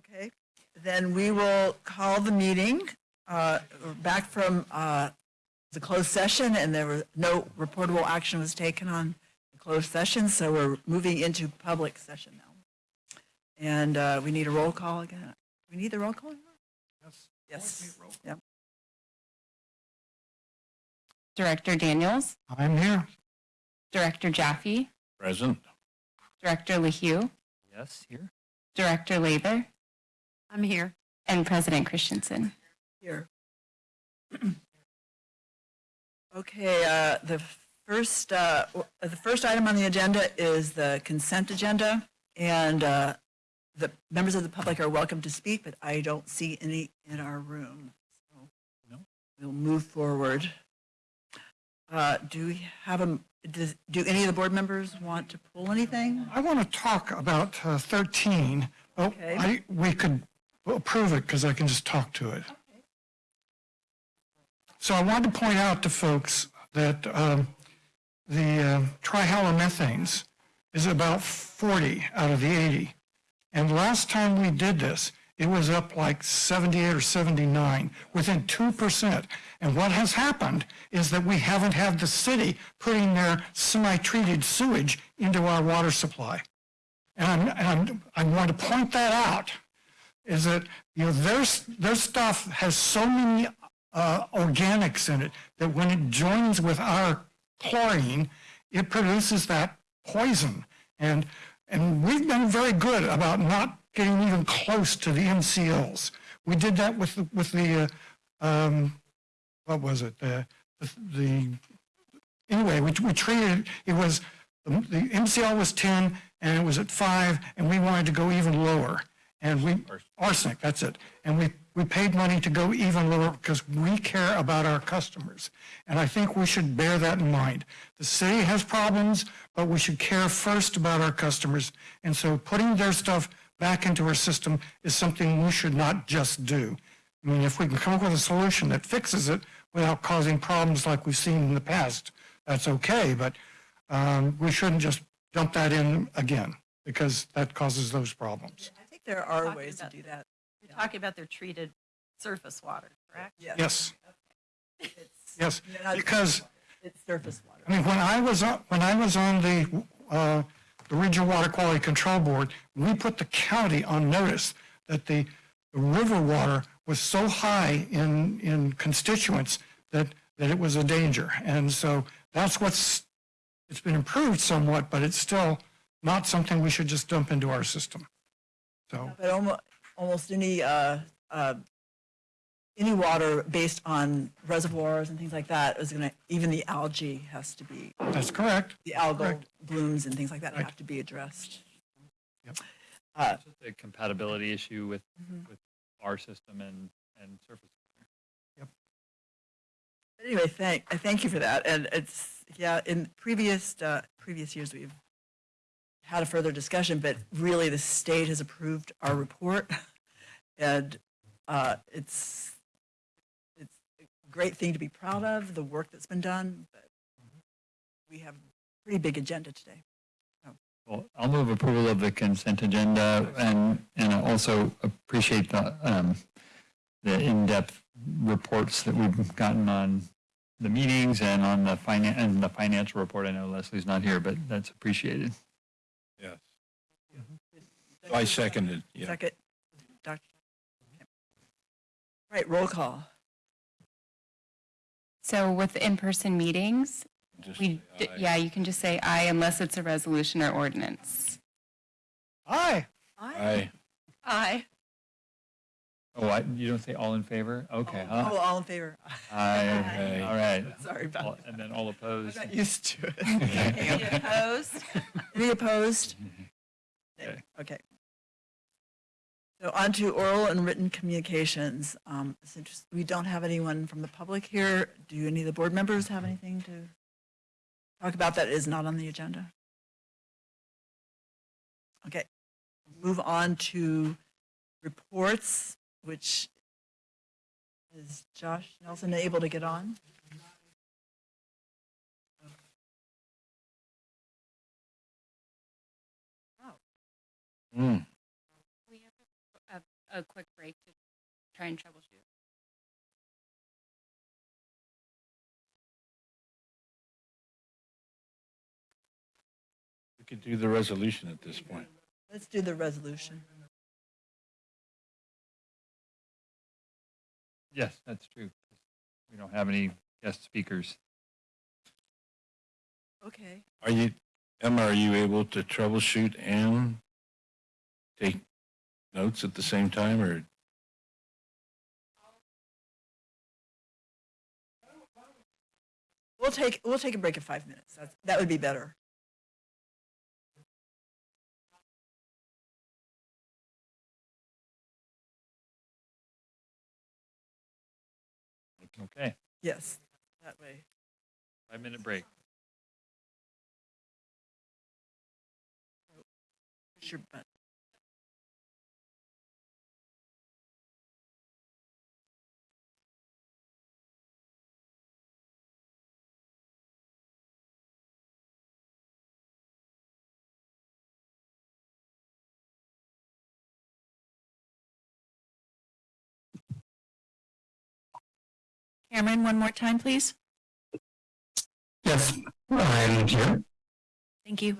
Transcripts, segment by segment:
Okay, then we will call the meeting uh, back from uh, the closed session, and there was no reportable action was taken on the closed session, so we're moving into public session now. And uh, we need a roll call again. We need the roll call? Yes. Yes. Yep. Director Daniels, I'm here. Director Jaffe, Present. Director LaHue, Yes, here. Director Lather, I'm here. and President Christensen. Here. Okay, uh, the first, uh, the first item on the agenda is the consent agenda. And uh, the members of the public are welcome to speak, but I don't see any in our room. So No. We'll move forward. Uh, Do we have a, does- do any of the board members want to pull anything? I want to talk about uh, 13, but Okay. I, we could approve it because I can just talk to it. So I wanted to point out to folks that um, the uh, trihalomethanes is about 40 out of the 80. And last time we did this, it was up like 78 or 79, within 2%. And what has happened is that we haven't had the city putting their semi-treated sewage into our water supply. And I'm, and I want to point that out, is that, you know, their, their stuff has so many uh, organics in it that when it joins with our chlorine, it produces that poison. And, and we've been very good about not getting even close to the MCLs. We did that with, the- with the, uh, um, what was it? The, the, anyway, we, we treated, it was, the the MCL was 10 and it was at 5 and we wanted to go even lower. And we, arsenic, that's it. And we, we paid money to go even lower because we care about our customers. And I think we should bear that in mind. The city has problems, but we should care first about our customers. And so putting their stuff back into our system is something we should not just do. I mean, if we can come up with a solution that fixes it without causing problems like we've seen in the past, that's okay, but um, we shouldn't just dump that in again, because that causes those problems. I think there are Talking ways to about- do that. You're talking about their treated surface water, correct? Yes, It's- yes, not- because, It's surface water. I mean, when I was, on- when I was on the, uh, the Regional Water Quality Control Board, we put the county on notice that the the river water was so high in, in constituents that, that it was a danger. And so that's what's, it's been improved somewhat, but it's still not something we should just dump into our system. So, But almost, almost any, uh, uh, any water based on reservoirs and things like that is gonna, even the algae has to be, that's correct. the algal Correct. blooms and things like that Right. have to be addressed. Yep. Uh, It's just a compatibility issue with, Mhm. with our system and, and surface. but Anyway, thank, I thank you for that. And it's, yeah, in previous, uh, previous years, we've had a further discussion, but really the state has approved our report. And, uh, it's, it's a great thing to be proud of, the work that's been done, but we have a pretty big agenda today. Well, I'll move approval of the consent agenda and, and I also appreciate the, um, the in-depth reports that we've gotten on the meetings and on the finan, and the financial report. I know Leslie's not here, but that's appreciated. Yes. I seconded, yeah. Second, Dr. okay. Right, roll call. So with in-person meetings, Just we, say d- aye. yeah, you can just say aye unless it's a resolution or ordinance. Aye. Aye. Aye. Oh, I, you don't say all in favor? Okay, Oh, huh? Oh, all in favor? Aye, all right. Sorry All- about that. And then all I'm opposed? not used to it. Any opposed? Any opposed? Okay. Okay. So on to oral and written communications. Um, Since we don't have anyone from the public here, do any of the board members have anything to talk about that is not on the agenda? Okay, move on to reports, which is Josh Nelson able to get on? Hmm. A quick break to try and troubleshoot. We could do the resolution at this point. Let's do the resolution. Yes, that's true. We don't have any guest speakers. Okay. Are you, Emma, are you able to troubleshoot and take notes at the same time or? We'll take, we'll take a break of five minutes. That's, that would be better. Okay, Yes, that way. five minute break. Push your button. Cameron, one more time, please. Yes, I'm here. Thank you.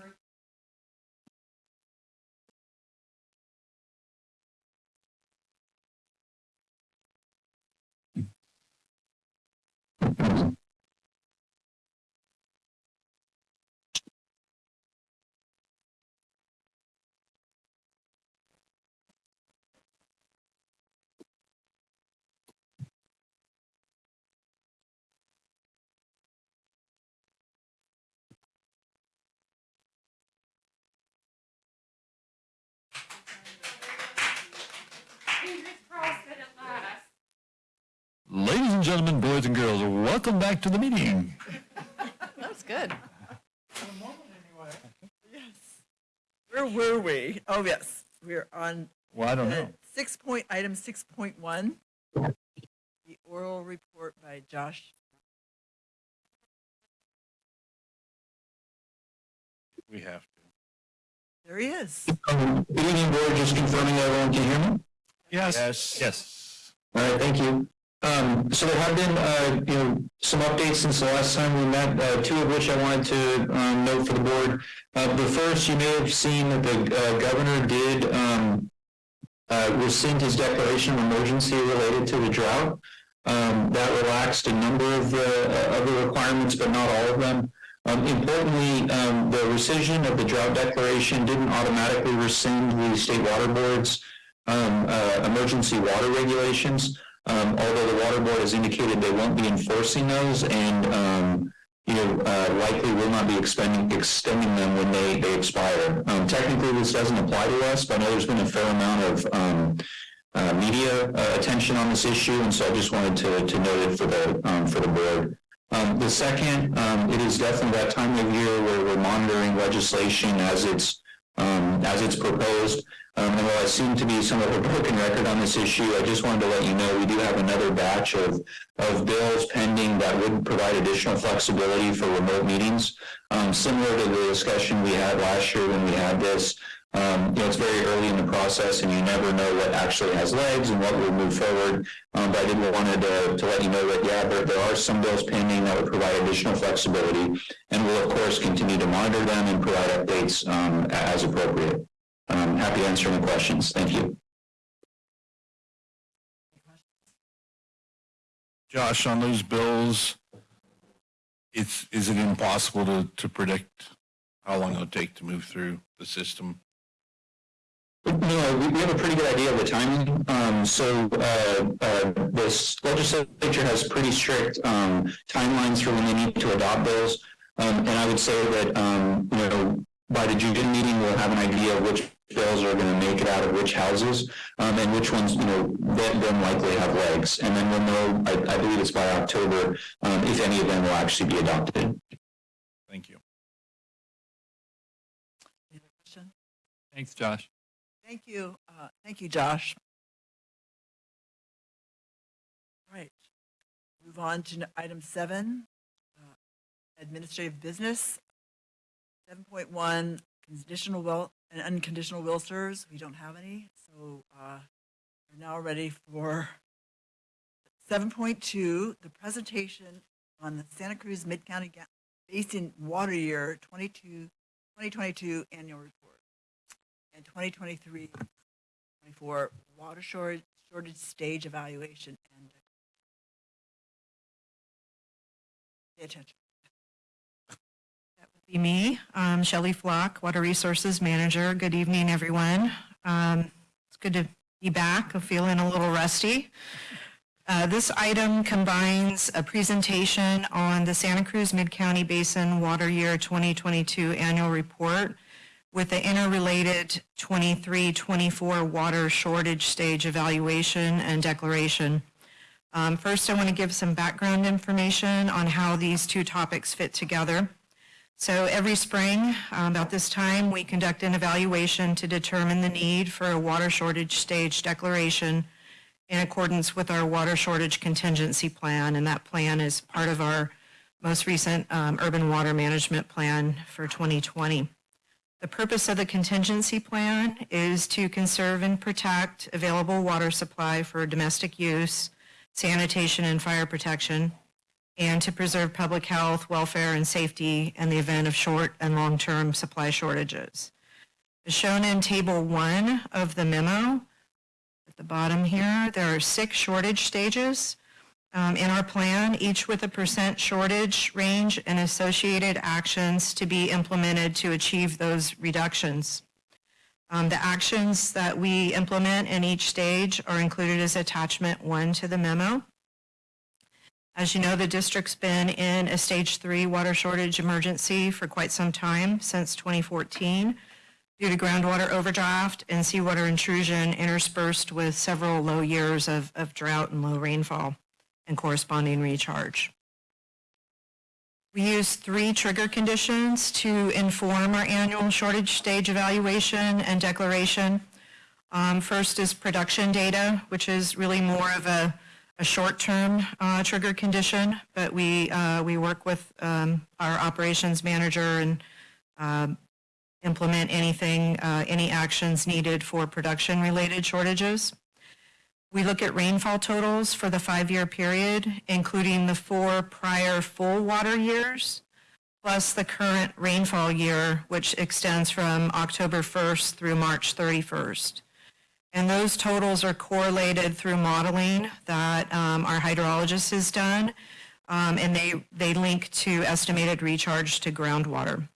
And gentlemen, boys and girls, welcome back to the meeting. That's good. Yes. Where were we? Oh, yes, we're on Well, I don't know. six point, item six point one. The oral report by Josh. We have to. There he is. Um, Good evening, board. Just confirming everyone can hear me. Yes, Yes. Yes. All right, thank you. Um, so there have been, uh, you know, some updates since the last time we met, uh, two of which I wanted to, um, note for the board. Uh, the first, you may have seen that the, uh, governor did, um, uh, rescind his declaration of emergency related to the drought. Um, that relaxed a number of the, of the requirements, but not all of them. Um, importantly, um, the rescission of the drought declaration didn't automatically rescind the state water board's uh, emergency water regulations. Um, although the water board has indicated they won't be enforcing those and, um, you know, uh, likely will not be expending, extending them when they, they expire. Um, technically, this doesn't apply to us, but I know there's been a fair amount of, um, uh, media, uh, attention on this issue, and so I just wanted to, to note it for the, um, for the board. Um, the second, it is definitely that time of year where we're monitoring legislation as it's, as it's proposed. Um, and while I seem to be somewhat of a broken record on this issue, I just wanted to let you know we do have another batch of, of bills pending that would provide additional flexibility for remote meetings. Um, similar to the discussion we had last year when we had this, um, you know, it's very early in the process and you never know what actually has legs and what will move forward. Um, but I did wanted to, to let you know that, yeah, there, there are some bills pending that would provide additional flexibility. And we'll, of course, continue to monitor them and provide updates, um, as appropriate. Um, happy to answer any questions. Thank you. Josh, on those bills, it's, is it impossible to, to predict how long it'll take to move through the system? No, we, we have a pretty good idea of the timing. Um, so, uh, uh, this legislature has pretty strict, um, timelines for when they need to adopt bills. Um, and I would say that, um, you know, by the June meeting, we'll have an idea of which bills are going to make it out of which houses, um, and which ones, you know, then, then likely have legs. And then we'll know, I, I believe it's by October, um, if any of them will actually be adopted. Thank you. Any question? Thanks, Josh. Thank you. Uh, thank you, Josh. All right. Move on to item seven, uh, administrative business. Seven point one, conditional will and unconditional will serves. We don't have any, so, uh, We're now ready for 7.2, the presentation on the Santa Cruz Mid-County Basin Water Year 22, 2022 Annual Report and 2023, 24 Water Shortage, Shortage Stage Evaluation and pay attention. Me, um, Shelley Flock, Water Resources Manager. Good evening, everyone. Um, It's good to be back. I'm feeling a little rusty. Uh, This item combines a presentation on the Santa Cruz Mid-County Basin Water Year 2022 Annual Report with the interrelated 23-24 Water Shortage Stage Evaluation and Declaration. Um, First, I want to give some background information on how these two topics fit together. So every spring, uh, about this time, we conduct an evaluation to determine the need for a water shortage stage declaration in accordance with our water shortage contingency plan, and that plan is part of our most recent um, urban water management plan for 2020. The purpose of the contingency plan is to conserve and protect available water supply for domestic use, sanitation, and fire protection, and to preserve public health, welfare, and safety in the event of short and long-term supply shortages. As shown in Table 1 of the memo, at the bottom here, there are six shortage stages um, in our plan, each with a percent shortage range and associated actions to be implemented to achieve those reductions. Um, The actions that we implement in each stage are included as attachment one to the memo. As you know, the district's been in a stage three water shortage emergency for quite some time, since 2014, due to groundwater overdraft and seawater intrusion interspersed with several low years of, of drought and low rainfall and corresponding recharge. We use three trigger conditions to inform our annual shortage stage evaluation and declaration. Um, First is production data, which is really more of a, a short-term uh, trigger condition, but we, uh, we work with um, our operations manager and um, implement anything, uh, any actions needed for production-related shortages. We look at rainfall totals for the five-year period, including the four prior full water years, plus the current rainfall year, which extends from October 1st through March 31st. And those totals are correlated through modeling that um, our hydrologist has done, um, and they, they link to estimated recharge to groundwater.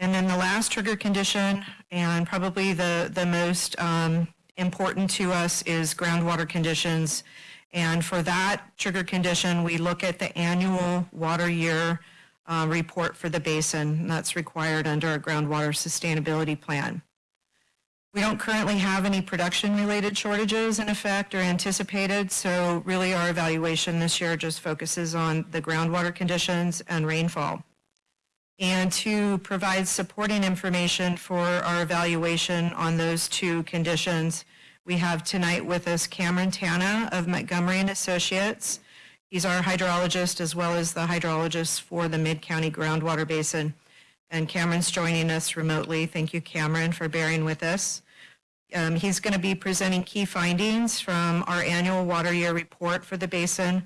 And then the last trigger condition, and probably the, the most um, important to us, is groundwater conditions. And for that trigger condition, we look at the annual water year uh, report for the basin. That's required under our groundwater sustainability plan. We don't currently have any production-related shortages in effect or anticipated, so really our evaluation this year just focuses on the groundwater conditions and rainfall. And to provide supporting information for our evaluation on those two conditions, we have tonight with us Cameron Tana of Montgomery and Associates. He's our hydrologist as well as the hydrologist for the Mid-County Groundwater Basin. And Cameron's joining us remotely. Thank you, Cameron, for bearing with us. Um, He's going to be presenting key findings from our annual water year report for the basin,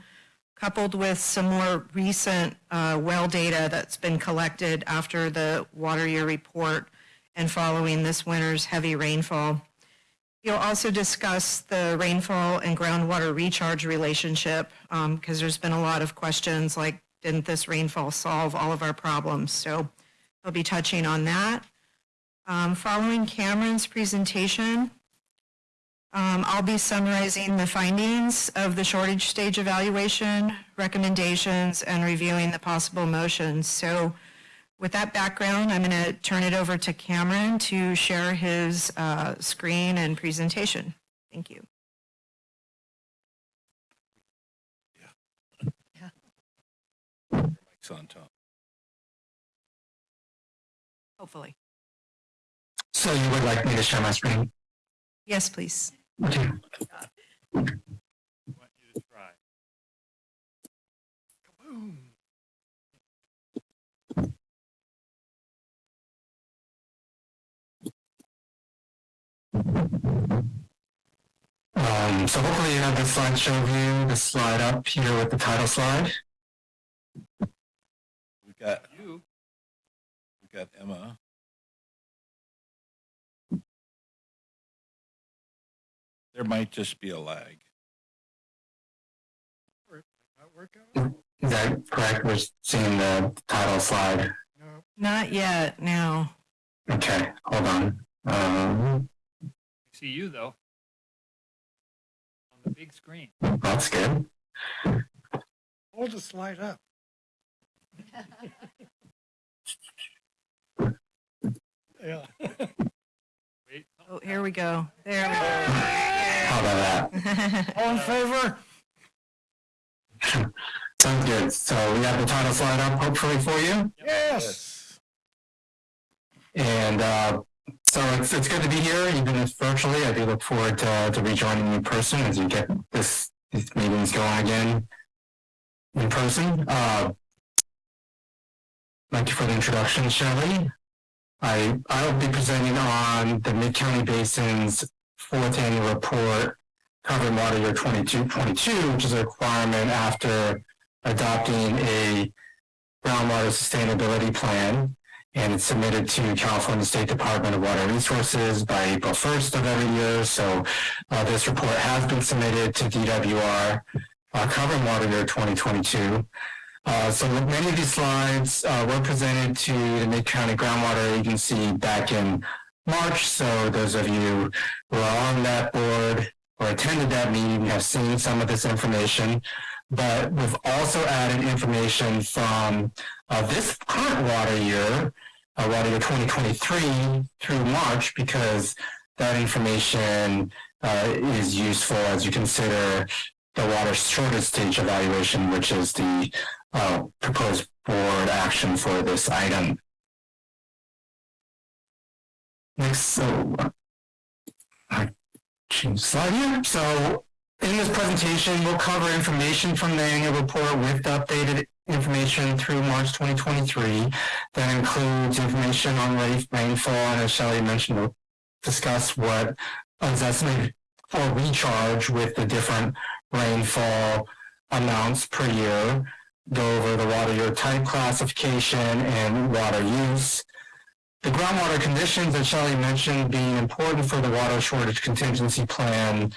coupled with some more recent uh, well data that's been collected after the water year report and following this winter's heavy rainfall. You'll also discuss the rainfall and groundwater recharge relationship, because there's been a lot of questions like, didn't this rainfall solve all of our problems? So I'll be touching on that. Um, Following Cameron's presentation, um, I'll be summarizing the findings of the shortage stage evaluation, recommendations, and reviewing the possible motions. So with that background, I'm going to turn it over to Cameron to share his uh, screen and presentation. Thank you. Yeah. Mike's on top. Hopefully. So you would like me to share my screen? Yes, please. Okay. Want you to try. Um, so hopefully you have the slideshow view, the slide up here with the title slide. We've got you. We've got Emma. There might just be a lag. Is that correct? We're seeing the title slide. No. Not yet, no. Okay, hold on. Um, See you, though. On the big screen. that's good. Hold the slide up. Yeah. Wait. Oh, here we go. There we go. How about that? All in favor? Sounds good. So we have the title slide up hopefully for you. Yes. And uh, so it's, it's good to be here, even if virtually. I do look forward to, to rejoining you in person as you get this these meetings going again in person. Uh, thank you for the introduction, Shelley. I I'll be presenting on the Mid County Basin's fourth annual report covering water year 22-22, which is a requirement after adopting a groundwater sustainability plan and it's submitted to California State Department of Water Resources by April 1st of every year. So uh, this report has been submitted to DWR uh, covering water year 2022. Uh, so many of these slides uh, were presented to the Mid-County Groundwater Agency back in March. So those of you who are on that board or attended that meeting have seen some of this information. But we've also added information from uh, this current water year, uh, water year 2023 through March, because that information uh, is useful as you consider the water shortage stage evaluation, which is the uh, proposed board action for this item. Next, so I change slide here. So in this presentation, we'll cover information from the annual report with updated information through March 2023. That includes information on rain- rainfall, and as Shelley mentioned, we'll discuss what is estimated for recharge with the different rainfall amounts per year, go over the water year type classification and water use. The groundwater conditions that Shelley mentioned being important for the water shortage contingency plan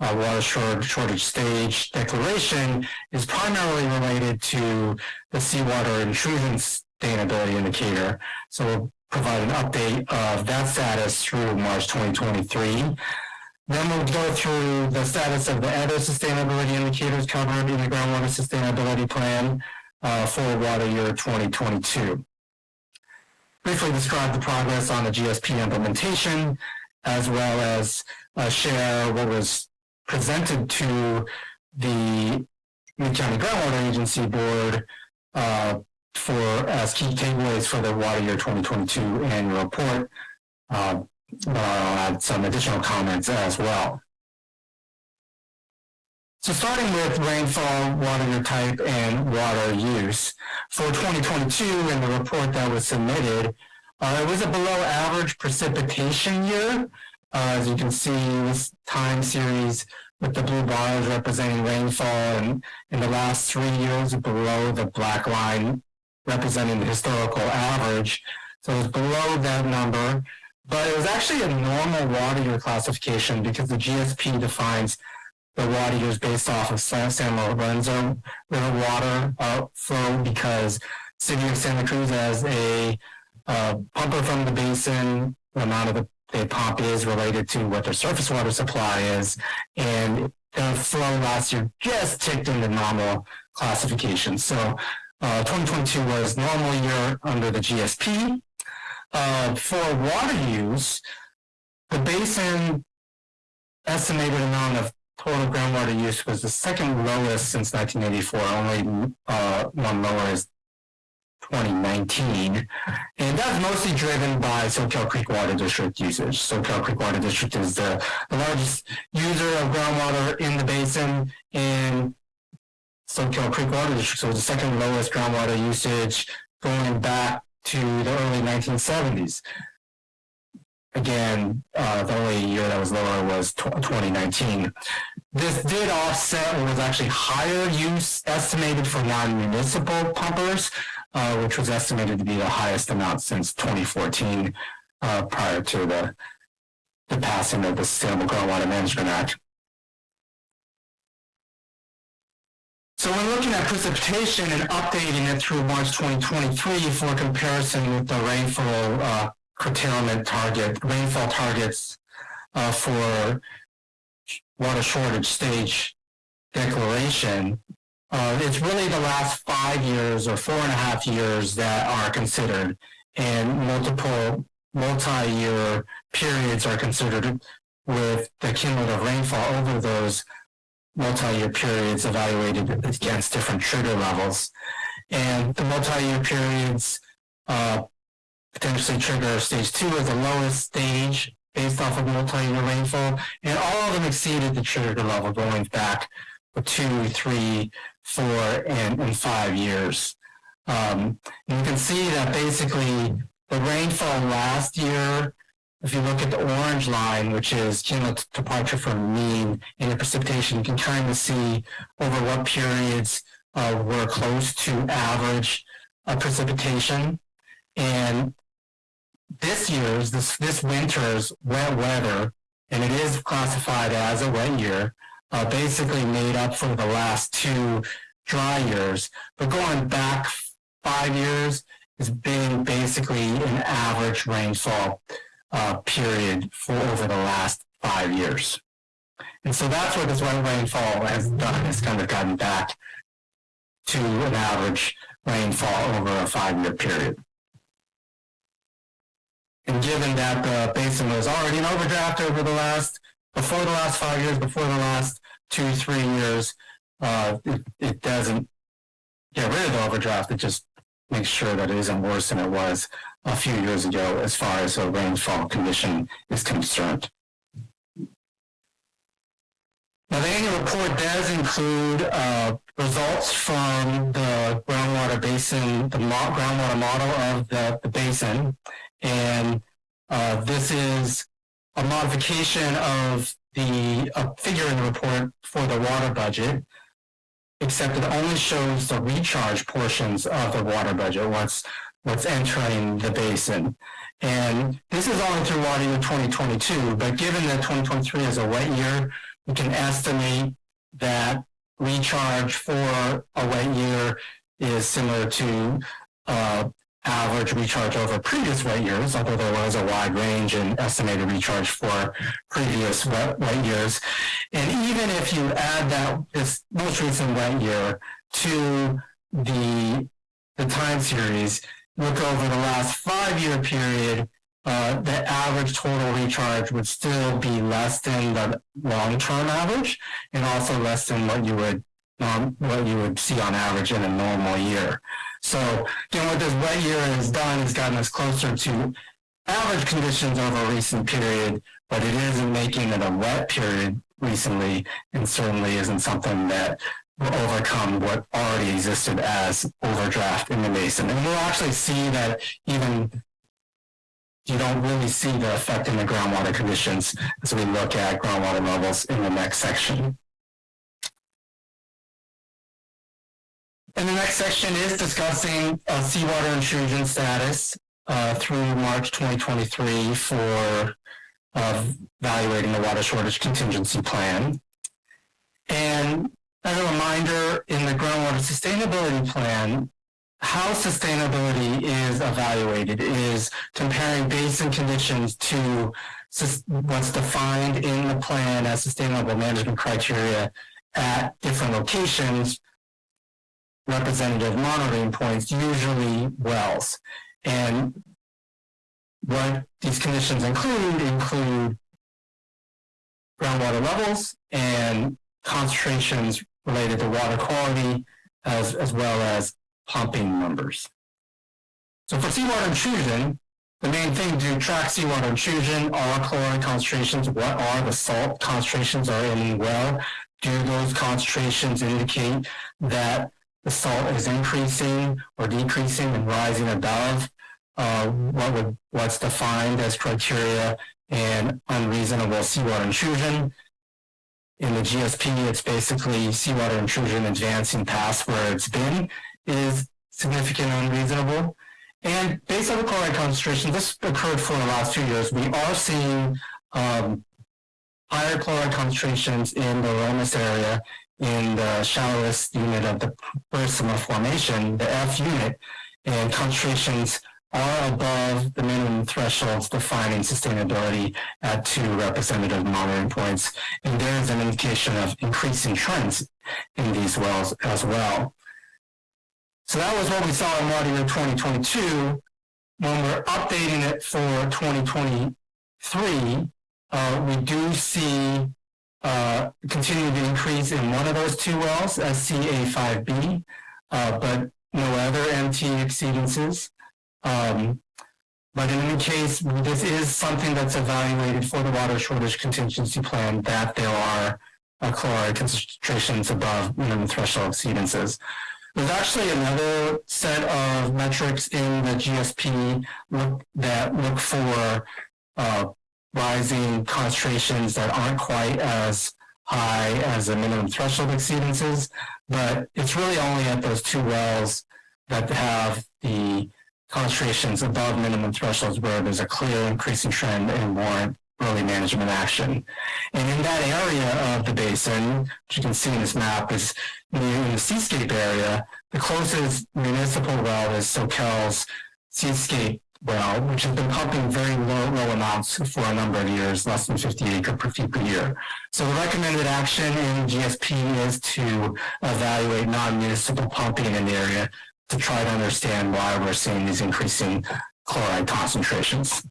uh, water shortage, shortage stage declaration is primarily related to the seawater intrusion sustainability indicator. So we'll provide an update of that status through March 2023. Then we'll go through the status of the other sustainability indicators covered in the groundwater sustainability plan uh, for water year 2022. Briefly describe the progress on the GSP implementation, as well as uh, share what was presented to the Mid-County Groundwater Agency Board uh, for as key takeaways for the water year 2022 annual report. Uh, I'll add some additional comments as well. So starting with rainfall, water type, and water use. For 2022 in the report that was submitted, uh, it was a below average precipitation year. Uh, as you can see, this time series with the blue bars representing rainfall and in the last three years below the black line representing the historical average. So it's below that number, but it was actually a normal water year classification because the GSP defines the water years based off of San, Lorenzo River water uh, flow because City of Santa Cruz has a uh, pumper from the basin, the amount of the pump is related to what their surface water supply is, and the flow last year just ticked into normal classification. So uh, 2022 was normal year under the GSP. Uh, for water use, the basin estimated amount of total groundwater use was the second lowest since 1984. Only uh, one lower is 2019. And that's mostly driven by Soquel Creek Water District usage. Soquel Creek Water District is the, the largest user of groundwater in the basin in Soquel Creek Water District. So the second lowest groundwater usage going back to the early 1970s. Again, uh, the only year that was lower was 2019. this did offset what was actually higher use estimated for non-municipal pumpers, uh, which was estimated to be the highest amount since 2014, uh, prior to the, the passing of the Sustainable Groundwater Management Act. So when looking at precipitation and updating it through March 2023 for comparison with the rainfall uh, curtailment target, rainfall targets uh, for water shortage stage declaration, uh, it's really the last five years or four and a half years that are considered, and multiple multi-year periods are considered with the cumulative rainfall over those multi-year periods evaluated against different trigger levels. And the multi-year periods uh, potentially trigger stage two as the lowest stage based off of multi-year rainfall, and all of them exceeded the trigger level going back for two, three, four, and, and five years. Um, you can see that basically the rainfall last year if you look at the orange line, which is cumulative departure from mean and the precipitation, you can kind of see over what periods uh, were close to average uh, precipitation. And this year's, this, this winter's wet weather, and it is classified as a wet year, uh, basically made up for the last two dry years. But going back five years has been basically an average rainfall uh, period for over the last five years. And so that's what this wet rainfall has done, has kind of gotten back to an average rainfall over a five-year period. And given that the basin was already in overdraft over the last, before the last five years, before the last two, three years, uh, it, it doesn't get rid of the overdraft, it just makes sure that it isn't worse than it was a few years ago as far as a rainfall condition is concerned. Now, the annual report does include uh, results from the groundwater basin, the mo groundwater model of the, the basin. And uh, this is a modification of the uh, figure in the report for the water budget, except it only shows the recharge portions of the water budget, what's what's entering the basin. And this is only through water year 2022, but given that 2023 is a wet year, we can estimate that recharge for a wet year is similar to uh, average recharge over previous wet years, although there was a wide range in estimated recharge for previous wet, wet years. And even if you add that this most recent wet year to the, the time series, look over the last five-year period, uh, the average total recharge would still be less than the long-term average, and also less than what you would um, what you would see on average in a normal year. So, again, what this wet year has done is gotten us closer to average conditions over a recent period, but it isn't making it a wet period recently, and certainly isn't something that overcome what already existed as overdraft in the basin. And we'll actually see that even you don't really see the effect in the groundwater conditions as we look at groundwater levels in the next section. And the next section is discussing uh, seawater intrusion status uh, through March 2023 for uh, evaluating the water shortage contingency plan. And as a reminder, in the groundwater sustainability plan, how sustainability is evaluated is comparing basin conditions to what's defined in the plan as sustainable management criteria at different locations representative monitoring points, usually wells. And what these conditions include include groundwater levels and concentrations related to water quality as, as well as pumping numbers. So for seawater intrusion, the main thing to track seawater intrusion are chlorine concentrations. What are the salt concentrations are in the well? Do those concentrations indicate that the salt is increasing or decreasing and rising above uh, what would what's defined as criteria and unreasonable seawater intrusion. In the GSP, it's basically seawater intrusion advancing past where it's been is significant and unreasonable. And based on the chloride concentration, this occurred for the last few years. We are seeing um, higher chloride concentrations in the Lomas area in the shallowest unit of the Purisima formation, the F unit, and concentrations are above the minimum thresholds defining sustainability at two representative monitoring points. And there is an indication of increasing trends in these wells as well. So that was what we saw in water year 2022. When we're updating it for 2023, uh, we do see uh, continued increase in one of those two wells, SCA5B, uh, but no other MT exceedances. Um, but in any case, this is something that's evaluated for the water shortage contingency plan that there are uh, chloride concentrations above minimum threshold exceedances. There's actually another set of metrics in the GSP look, that look for uh, rising concentrations that aren't quite as high as the minimum threshold exceedances, but it's really only at those two wells that have the concentrations above minimum thresholds where there's a clear increasing trend and warrant early management action. And in that area of the basin, which you can see in this map, is in the seascape area, the closest municipal well is Soquel's seascape well, which has been pumping very low, low amounts for a number of years, less than 50 acre per feet per year. So the recommended action in GSP is to evaluate non-municipal pumping in the area to try to understand why we're seeing these increasing chloride concentrations.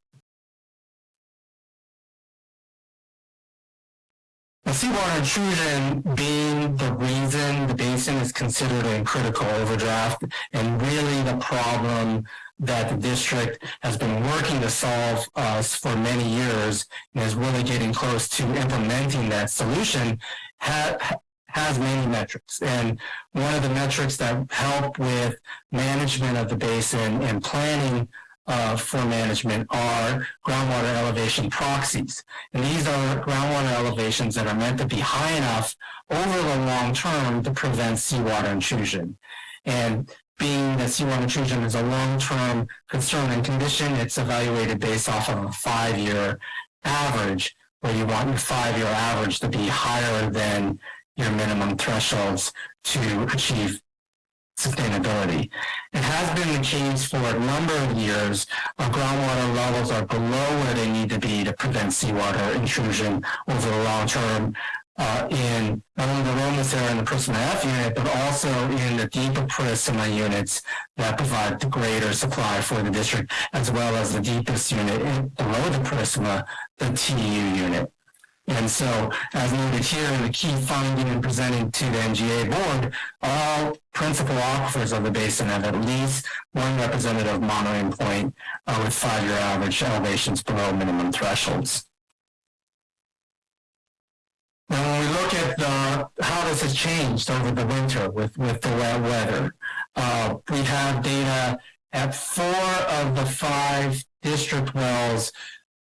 The seawater intrusion being the reason the basin is considered a critical overdraft and really the problem that the district has been working to solve uh, for many years and is really getting close to implementing that solution ha has many metrics. And one of the metrics that help with management of the basin and planning uh, for management are groundwater elevation proxies. And these are groundwater elevations that are meant to be high enough over the long term to prevent seawater intrusion. And being that seawater intrusion is a long-term concern and condition, it's evaluated based off of a five-year average, where you want your five-year average to be higher than your minimum thresholds to achieve sustainability. It has been the case for a number of years. Our groundwater levels are below where they need to be to prevent seawater intrusion over the long term uh, in not only the Lomas area and the Purisima F unit, but also in the deeper Purisima units that provide the greater supply for the district, as well as the deepest unit below the Purisima, the TU unit. And so, as noted here, the key finding and presenting to the MGA board, all principal aquifers of the basin have at least one representative monitoring point uh, with five-year average elevations below minimum thresholds. Now, when we look at the, how this has changed over the winter with, with the wet weather, uh, we have data at four of the five district wells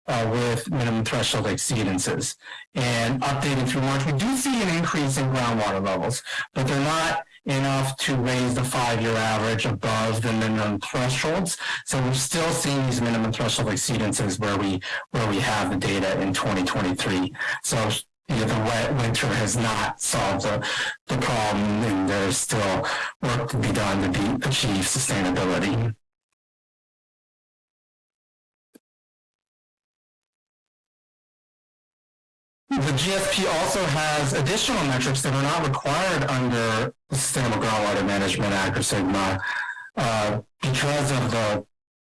uh, with minimum threshold exceedances. And updated through March, we do see an increase in groundwater levels, but they're not enough to raise the five-year average above the minimum thresholds. So we're still seeing these minimum threshold exceedances where we where we have the data in 2023. So you know, the wet winter has not solved the, the problem and there's still work to be done to be, achieve sustainability. The GSP also has additional metrics that are not required under the Sustainable Groundwater Management Act or SGMA uh, because of the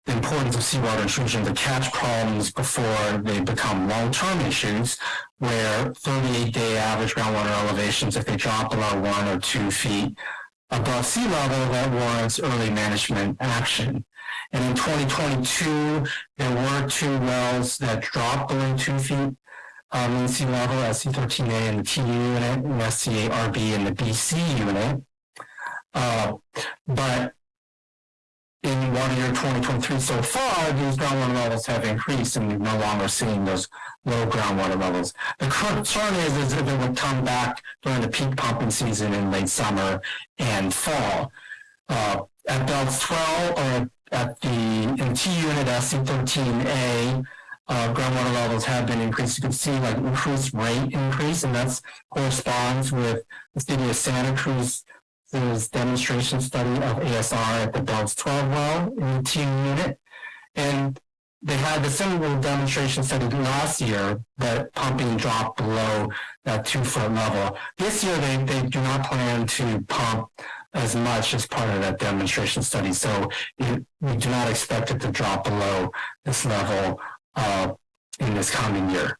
importance of seawater intrusion to catch problems before they become long-term issues where 38-day average groundwater elevations, if they drop below one or two feet above sea level, that warrants early management action. And in 2022, there were two wells that dropped below two feet um, in sea level, SC13A in the TU unit, and SCA-RB in the BC unit. Uh, but in water year 2023 so far, these groundwater levels have increased and we're no longer seeing those low groundwater levels. The concern is, is if it would come back during the peak pumping season in late summer and fall. Uh, at Beltz 12 or at the in T unit SC13A, uh, groundwater levels have been increased. You can see like increased rate increase, and that's corresponds with the city of Santa Cruz's demonstration study of ASR at the Beltz 12 well in the T unit. And they had the similar demonstration study last year, that pumping dropped below that two foot level. This year, they, they do not plan to pump as much as part of that demonstration study. So we do not expect it to drop below this level uh, in this coming year.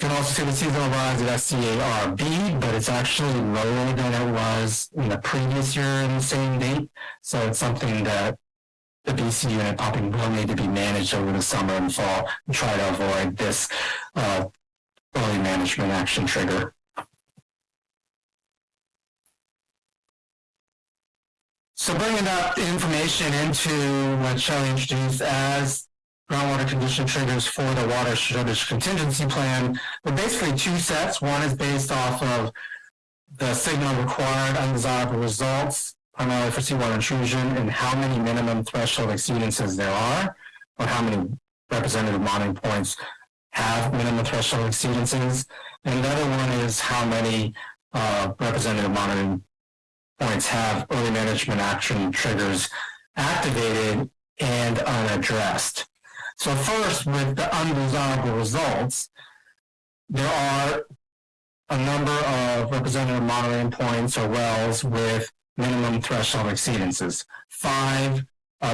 You can also see the seasonal rise of SCARB, but it's actually lower than it was in the previous year in the same date. So it's something that the BC unit pumping will need to be managed over the summer and fall and try to avoid this uh, early management action trigger. So bringing that information into what Shelley introduced as groundwater condition triggers for the water shortage contingency plan. But basically two sets. One is based off of the signal required undesirable results, primarily for seawater intrusion, and how many minimum threshold exceedances there are, or how many representative monitoring points have minimum threshold exceedances. And the other one is how many uh, representative monitoring points have early management action triggers activated and unaddressed. So first, with the undesirable results, there are a number of representative monitoring points or wells with minimum threshold exceedances. Five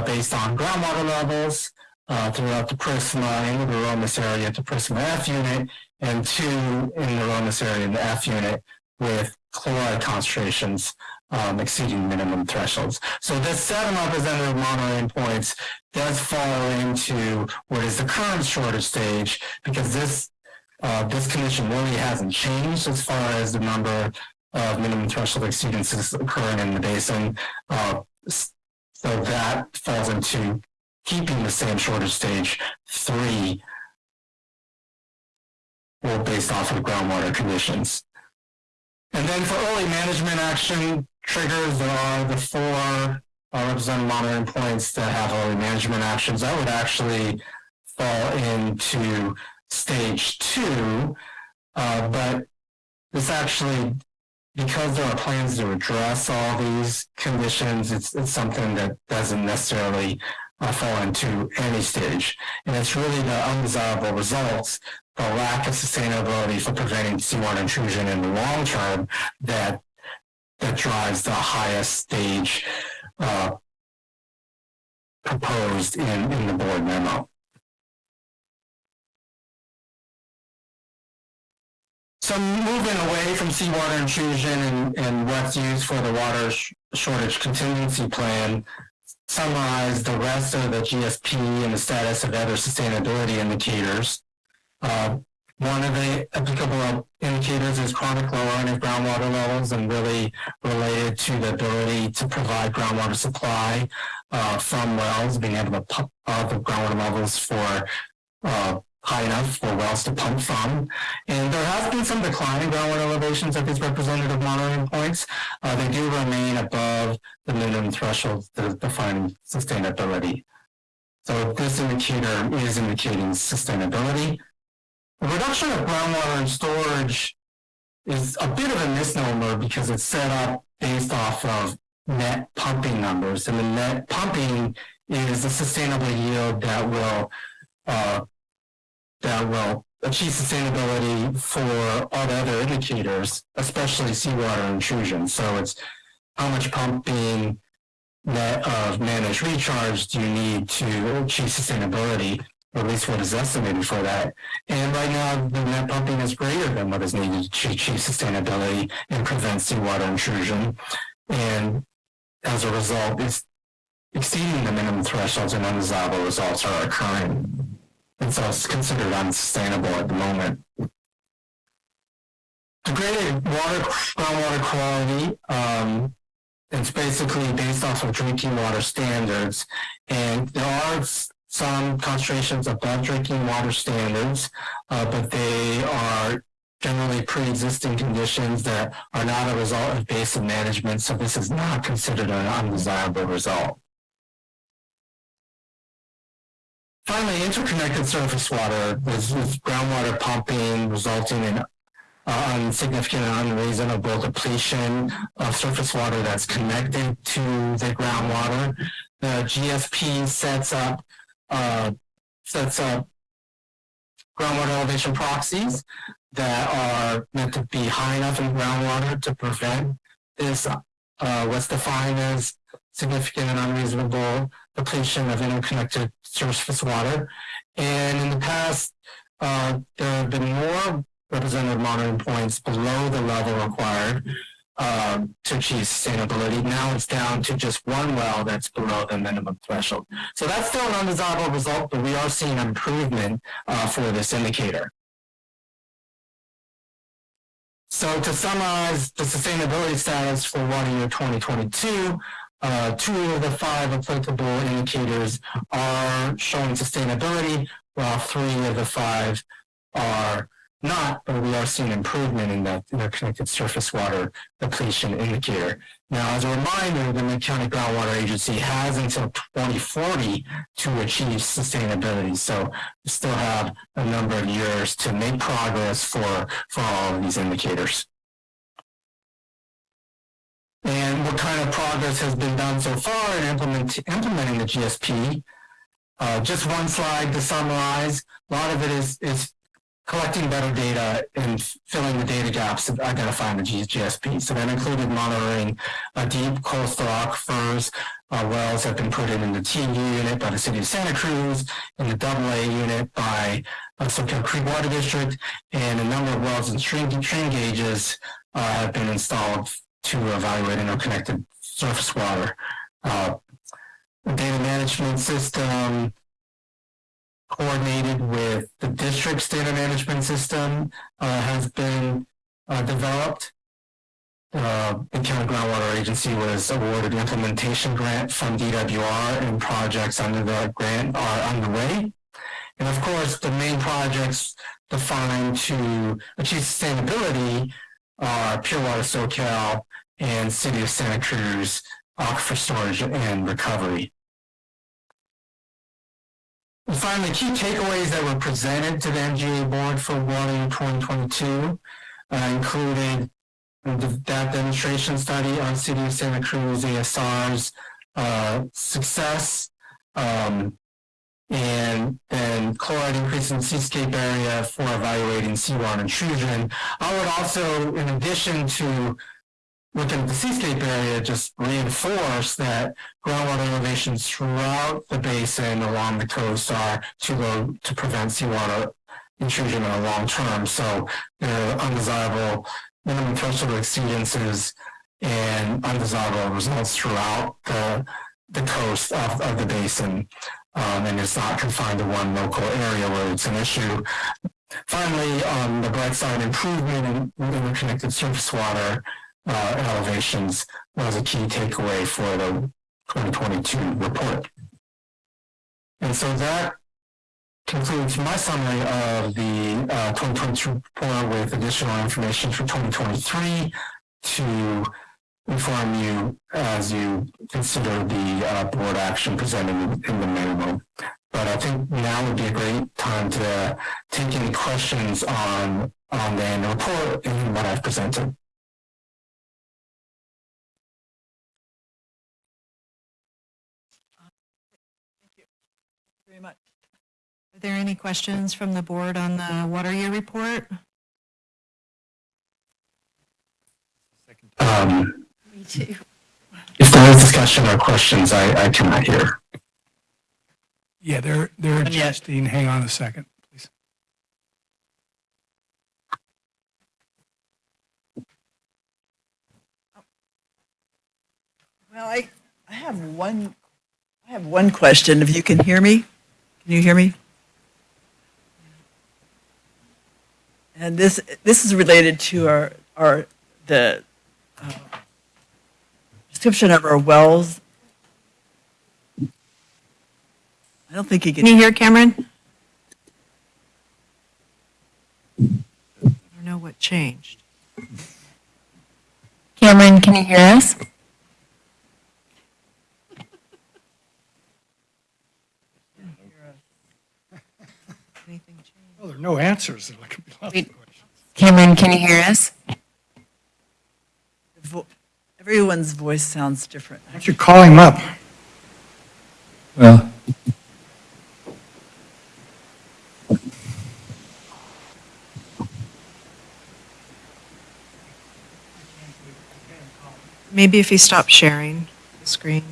based on groundwater levels uh, throughout the Purisima in the Aromas area to Purisima F unit, and two in the Romas area in the F unit with chloride concentrations um, exceeding minimum thresholds. So this set of representative monitoring points does fall into what is the current shortage stage because this uh, this condition really hasn't changed as far as the number of minimum threshold exceedances occurring in the basin. Uh, so that falls into keeping the same shortage stage three or based off of groundwater conditions. And then for early management action triggers, there are the four uh, representative monitoring points that have early management actions. That would actually fall into stage two, uh, but this actually, because there are plans to address all these conditions, it's, it's something that doesn't necessarily uh, fall into any stage. And it's really the undesirable results the lack of sustainability for preventing seawater intrusion in the long term that that drives the highest stage uh, proposed in, in the board memo. So moving away from seawater intrusion and, and what's used for the water sh shortage contingency plan, summarize the rest of the GSP and the status of other sustainability indicators. Uh, one of the applicable indicators is chronic lowering of groundwater levels and really related to the ability to provide groundwater supply uh, from wells, being able to pump uh, the groundwater levels for uh, high enough for wells to pump from. And there has been some decline in groundwater elevations at these representative monitoring points. Uh, they do remain above the minimum threshold define sustainability. So this indicator is indicating sustainability. The reduction of groundwater and storage is a bit of a misnomer because it's set up based off of net pumping numbers. And the net pumping is the sustainable yield that will uh, that will achieve sustainability for all the other indicators, especially seawater intrusion. So it's how much pumping net of managed recharge do you need to achieve sustainability at least what is estimated for that. And right now, the net pumping is greater than what is needed to achieve sustainability and prevent seawater intrusion. And as a result, it's exceeding the minimum thresholds and undesirable results are occurring. And so it's considered unsustainable at the moment. Degraded water, groundwater quality um, it's basically based off of drinking water standards. And there are some concentrations above drinking water standards, uh, but they are generally pre-existing conditions that are not a result of basin management, so this is not considered an undesirable result. Finally, interconnected surface water is, is groundwater pumping resulting in uh, unsignificant and unreasonable depletion of surface water that's connected to the groundwater. The GSP sets up uh, sets up groundwater elevation proxies that are meant to be high enough in groundwater to prevent this uh, what's defined as significant and unreasonable depletion of interconnected surface water. And in the past, uh, there have been more representative monitoring points below the level required um, to achieve sustainability. Now it's down to just one well that's below the minimum threshold. So that's still an undesirable result, but we are seeing improvement uh, for this indicator. So to summarize the sustainability status for water year 2022, uh, two of the five applicable indicators are showing sustainability, while three of the five are not, but we are seeing improvement in the interconnected surface water depletion indicator. Now, as a reminder, the Lake County Groundwater Agency has until 2040 to achieve sustainability. So we still have a number of years to make progress for, for all of these indicators. And what kind of progress has been done so far in implement, implementing the GSP? Uh, just one slide to summarize. A lot of it is, is collecting better data and filling the data gaps of identifying the GSP. So that included monitoring uh, deep coastal aquifers. Uh, wells have been put in in the TU unit by the city of Santa Cruz, in the AA unit by uh, Soquel Creek Water District, and a number of wells and stream, stream gauges uh, have been installed to evaluate interconnected surface water. Uh, data management system coordinated with the district's data management system uh, has been uh, developed. Uh, the County Groundwater Agency was awarded an implementation grant from DWR and projects under the grant are underway. And of course, the main projects defined to achieve sustainability are Pure Water Soquel and City of Santa Cruz aquifer storage and recovery. Finally, key takeaways that were presented to the MGA board for water in 2022 uh, included the, that demonstration study on City of Santa Cruz ASR's uh, success, um, and then chloride increase in seascape area for evaluating seawater intrusion. I would also, in addition to at the seascape area, just reinforce that groundwater elevations throughout the basin along the coast are too low to prevent seawater intrusion in the long term. So there are undesirable minimum threshold exceedances and undesirable results throughout the, the coast of, of the basin. Um, and it's not confined to one local area where it's an issue. Finally, on the bright side, improvement in interconnected surface water uh, elevations was a key takeaway for the 2022 report. And so that concludes my summary of the uh, 2022 report with additional information for 2023 to inform you as you consider the uh, board action presented in the memo. But I think now would be a great time to take any questions on, on the report and what I've presented. Very much. Are there any questions from the board on the water year report? Um, Me too. if there is discussion or questions, I, I cannot hear. Yeah, they're, they're Not adjusting. Hang on a second, please. Well, I, I have one, I have one question, if you can hear me? Can you hear me? And this, this is related to our, our, the, uh, description of our wells. I don't think he Can Can you hear Cameron? I don't know what changed. Cameron, can you hear us? Anything changed? Well, there are no answers. There could be lots of questions. Cameron, can you hear us? vo- everyone's voice sounds different. Why don't you call him up? Well, Maybe if he stopped sharing the screen.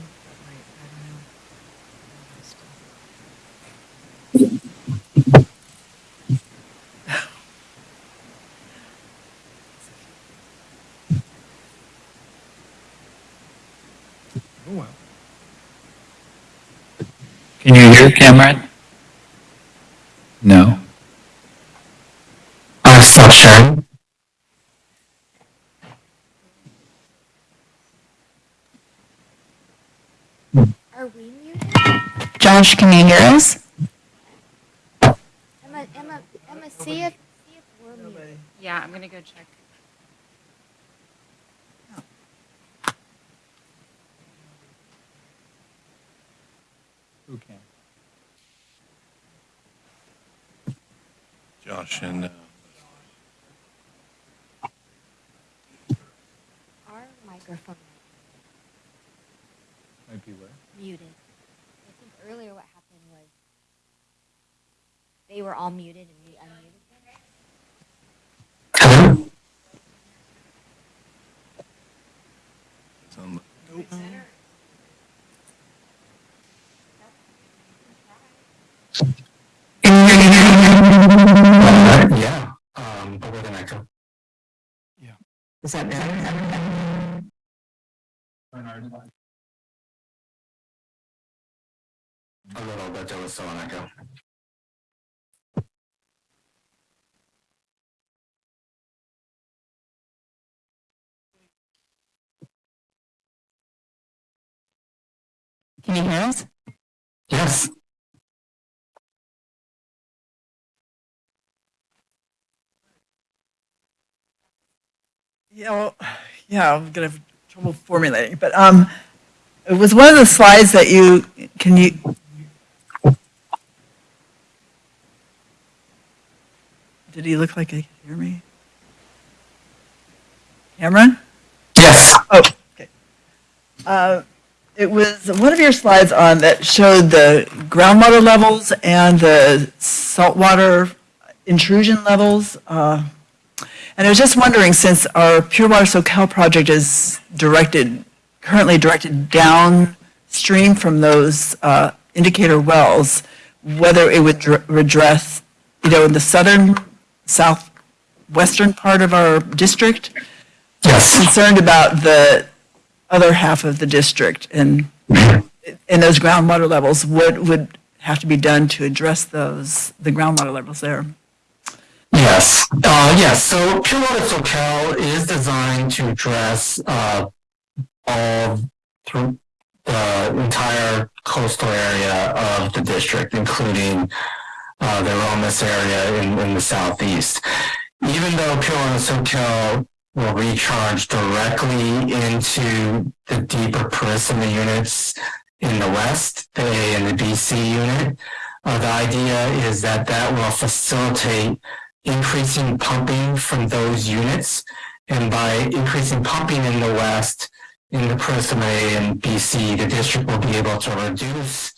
Oh, well. Can you hear Cameron? No. Uh, I'll still sharing. Are we muted? Josh, can you hear us? Emma, Emma, Emma, see if, see if we're muted. Yeah, I'm going to go check. Who can? Josh and, uh, Our microphone Might be where? muted. I think earlier what happened was they were all muted and we unmuted them. Hello? A little bit, there was still an echo. Can you hear us? Yes. Yeah, well, yeah, I'm gonna have trouble formulating, but, um, it was one of the slides that you, can you? Did he look like he could hear me? Cameron? Yes. Oh, okay. Uh, It was one of your slides on that showed the groundwater levels and the saltwater intrusion levels. uh, And I was just wondering, since our Pure Water Soquel project is directed, currently directed downstream from those uh, indicator wells, whether it would redress, you know, in the southern, southwestern part of our district, Yes. concerned about the other half of the district and, and those groundwater levels, what would have to be done to address those, the groundwater levels there? Yes, uh, yes, so Pure Water is designed to address, uh, all through the entire coastal area of the district, including, uh, the Aromas area in, in the southeast. Even though Pure Water will recharge directly into the deeper Purisima units in the west, the A and the BC unit, uh, the idea is that that will facilitate increasing pumping from those units. And by increasing pumping in the west, in the Purisima A and BC, the district will be able to reduce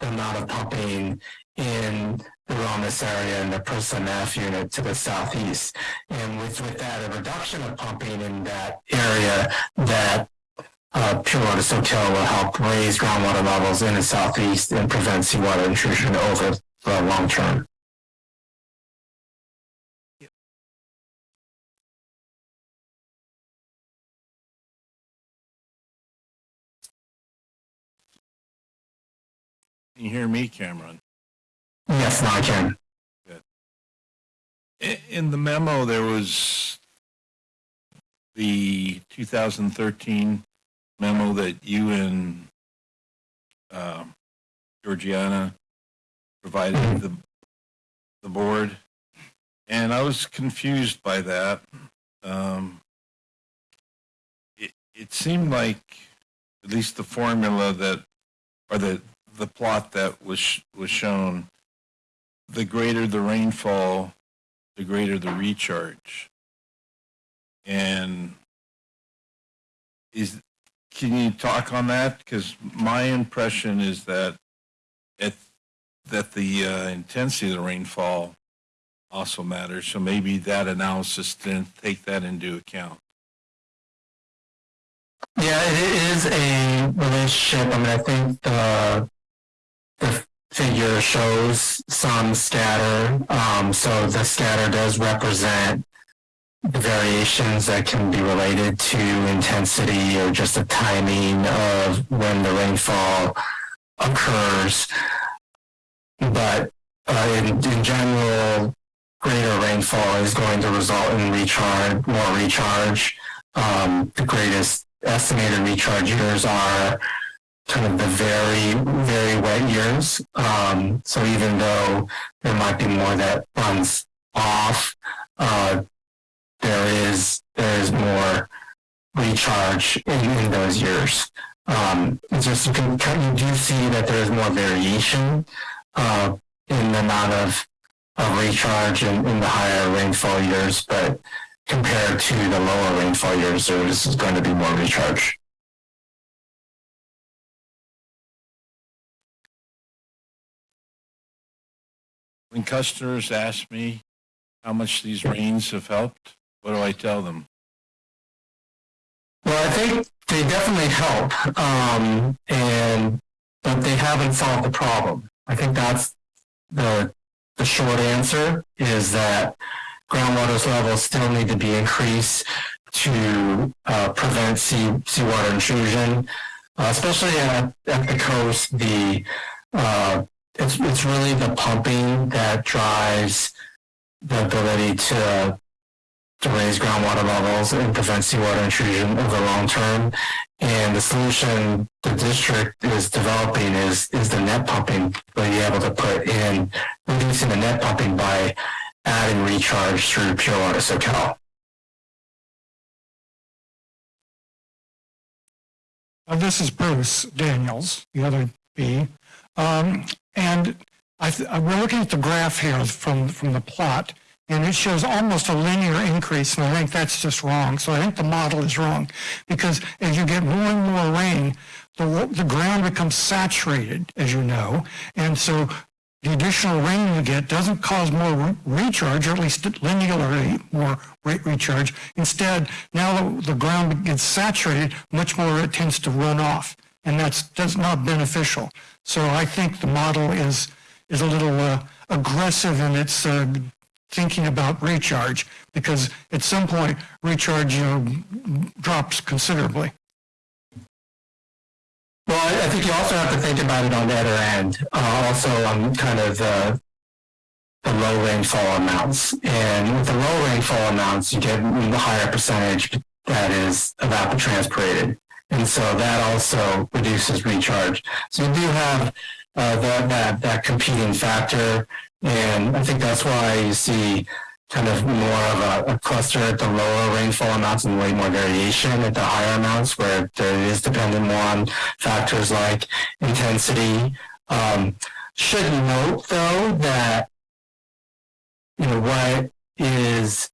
the amount of pumping in the Aromas area and the Purisima F unit to the southeast. And with, with that, a reduction of pumping in that area, that uh, Pure Water Soquel will help raise groundwater levels in the southeast and prevent seawater intrusion over the long term. Can hear me, Cameron? Yes, now I can. I- In the memo, there was the 2013 memo that you and um, Georgiana provided the, the board. And I was confused by that. Um, it, it seemed like, at least the formula that, or the, the plot that was, was shown, the greater the rainfall, the greater the recharge. And is, can you talk on that? Because my impression is that it, that the uh, intensity of the rainfall also matters. So maybe that analysis didn't take that into account. Yeah, it is a relationship. I mean, I think the the figure shows some scatter. Um, so the scatter does represent the variations that can be related to intensity or just the timing of when the rainfall occurs. But uh, in, in general, greater rainfall is going to result in recharge, more recharge. Um, the greatest estimated recharge years are kind of the very, very wet years. Um, so even though there might be more that runs off, uh, there is there is more recharge in, in those years. Um, it's just you can you do see that there is more variation uh, in the amount of, of recharge in, in the higher rainfall years, but compared to the lower rainfall years, there is going to be more recharge. When customers ask me how much these rains have helped, what do I tell them? Well, I think they definitely help, um, and but they haven't solved the problem. I think that's the the short answer is that groundwater levels still need to be increased to uh, prevent sea seawater intrusion, uh, especially at, at the coast. The uh, it's it's really the pumping that drives the ability to to raise groundwater levels and prevent seawater intrusion over the long term. And the solution the district is developing is is the net pumping, where you're able to put in reducing the net pumping by adding recharge through Pure Water Soquel. Uh, This is Bruce Daniels, the other B. Um, And uh, we're looking at the graph here from, from the plot, and it shows almost a linear increase, and I think that's just wrong. So I think the model is wrong, because as you get more and more rain, the, the ground becomes saturated, as you know, and so the additional rain you get doesn't cause more re- recharge, or at least linearly more rate recharge. Instead, now the, the ground gets saturated, much more it tends to run off, and that's, that's not beneficial. So I think the model is, is a little uh, aggressive in its uh, thinking about recharge, because at some point, recharge, you know, drops considerably. Well, I think you also have to think about it on the other end, uh, also on kind of the, the low rainfall amounts. And with the low rainfall amounts, you get the higher percentage that is evapotranspirated. And so that also reduces recharge. So you do have uh, that, that, that competing factor. And I think that's why you see kind of more of a, a cluster at the lower rainfall amounts and way more variation at the higher amounts where there is dependent more on factors like intensity. Um, should note though that you know what is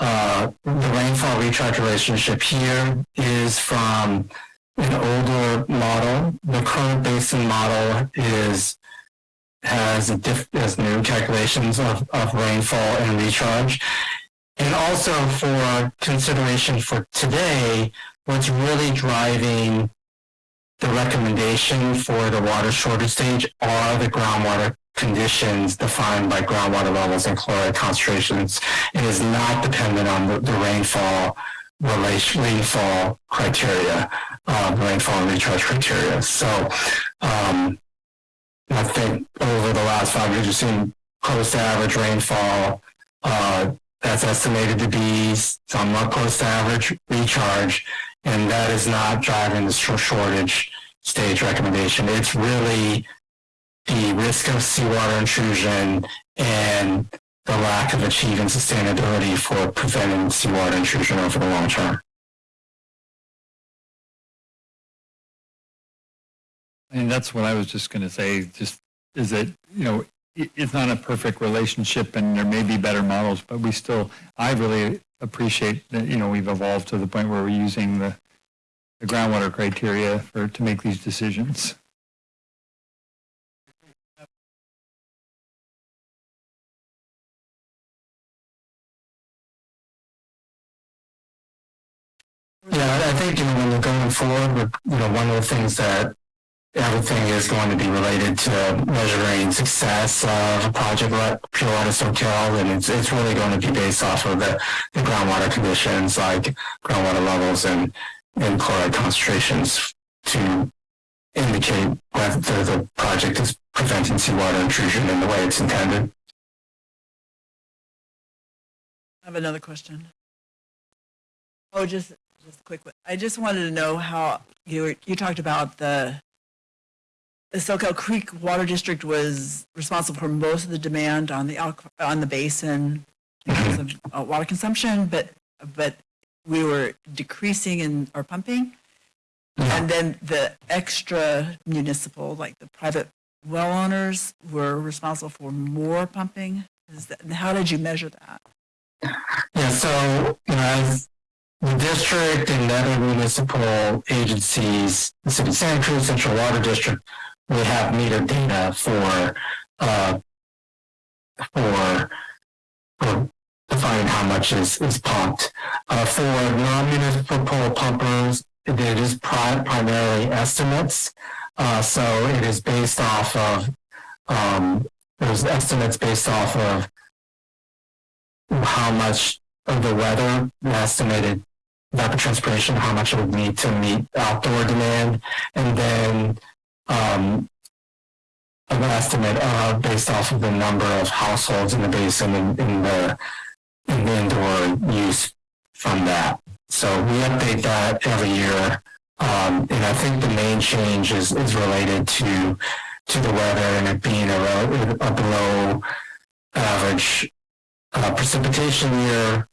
uh, the rainfall recharge relationship here is from an older model. The current basin model is has diff, has new calculations of, of rainfall and recharge. And also for consideration for today, what's really driving the recommendation for the water shortage stage are the groundwater conditions defined by groundwater levels and chloride concentrations. It is not dependent on the, the rainfall relation, rainfall criteria, uh, rainfall and recharge criteria. So, um, I think over the last five years, we've seen close to average rainfall. Uh, that's estimated to be somewhat close to average recharge. And that is not driving the shortage stage recommendation. It's really the risk of seawater intrusion and the lack of achieving sustainability for preventing seawater intrusion over the long term. And that's what I was just going to say, just is that, you know, it's not a perfect relationship and there may be better models, but we still, I really appreciate that, you know, we've evolved to the point where we're using the, the groundwater criteria for, to make these decisions. Yeah, I think, you know, when you're going forward, you know, one of the things that everything is going to be related to measuring success of a project like Pure Water Soquel, and it's, it's really going to be based off of the, the groundwater conditions like groundwater levels and, and chloride concentrations to indicate whether the project is preventing seawater intrusion in the way it's intended. I have another question. Oh, just, just a quick one. I just wanted to know how, you were, you talked about the, the Soquel Creek Water District was responsible for most of the demand on the, on the basin because of uh, water consumption, but, but we were decreasing in our pumping. And then the extra municipal, like the private well owners were responsible for more pumping. Is that, how did you measure that? Yeah, so, you know, as the district and other municipal agencies, the City Santa Cruz Central Water District, we have meter data for, uh, for, for defining how much is, is pumped. Uh, for non-municipal pumpers, it is pri- primarily estimates. Uh, so it is based off of, um, there's estimates based off of how much of the weather, the estimated evapotranspiration, how much it would need to meet outdoor demand, and then um, an estimate uh, based off of the number of households in the basin and in the, in the indoor use from that. So we update that every year. Um, and I think the main change is, is related to to the weather and it being a, a below average uh, precipitation year.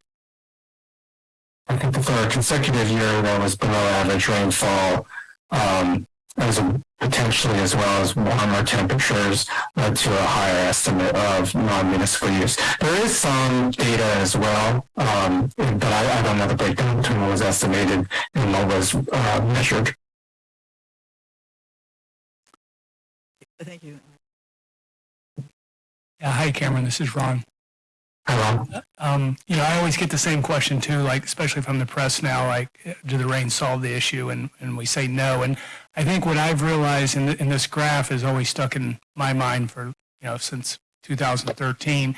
I think for a consecutive year that was below average rainfall, um, as a, potentially as well as warmer temperatures led to a higher estimate of non-municipal use. There is some data as well, um, but I, I don't know the breakdown between what was estimated and what was uh, measured. Thank you. Yeah, hi Cameron, this is Ron. Hello. Um, you know, I always get the same question too, like especially from the press now, like, do the rain solve the issue? And, and we say no. And I think what I've realized in, the, in this graph is always stuck in my mind for, you know, since 2013.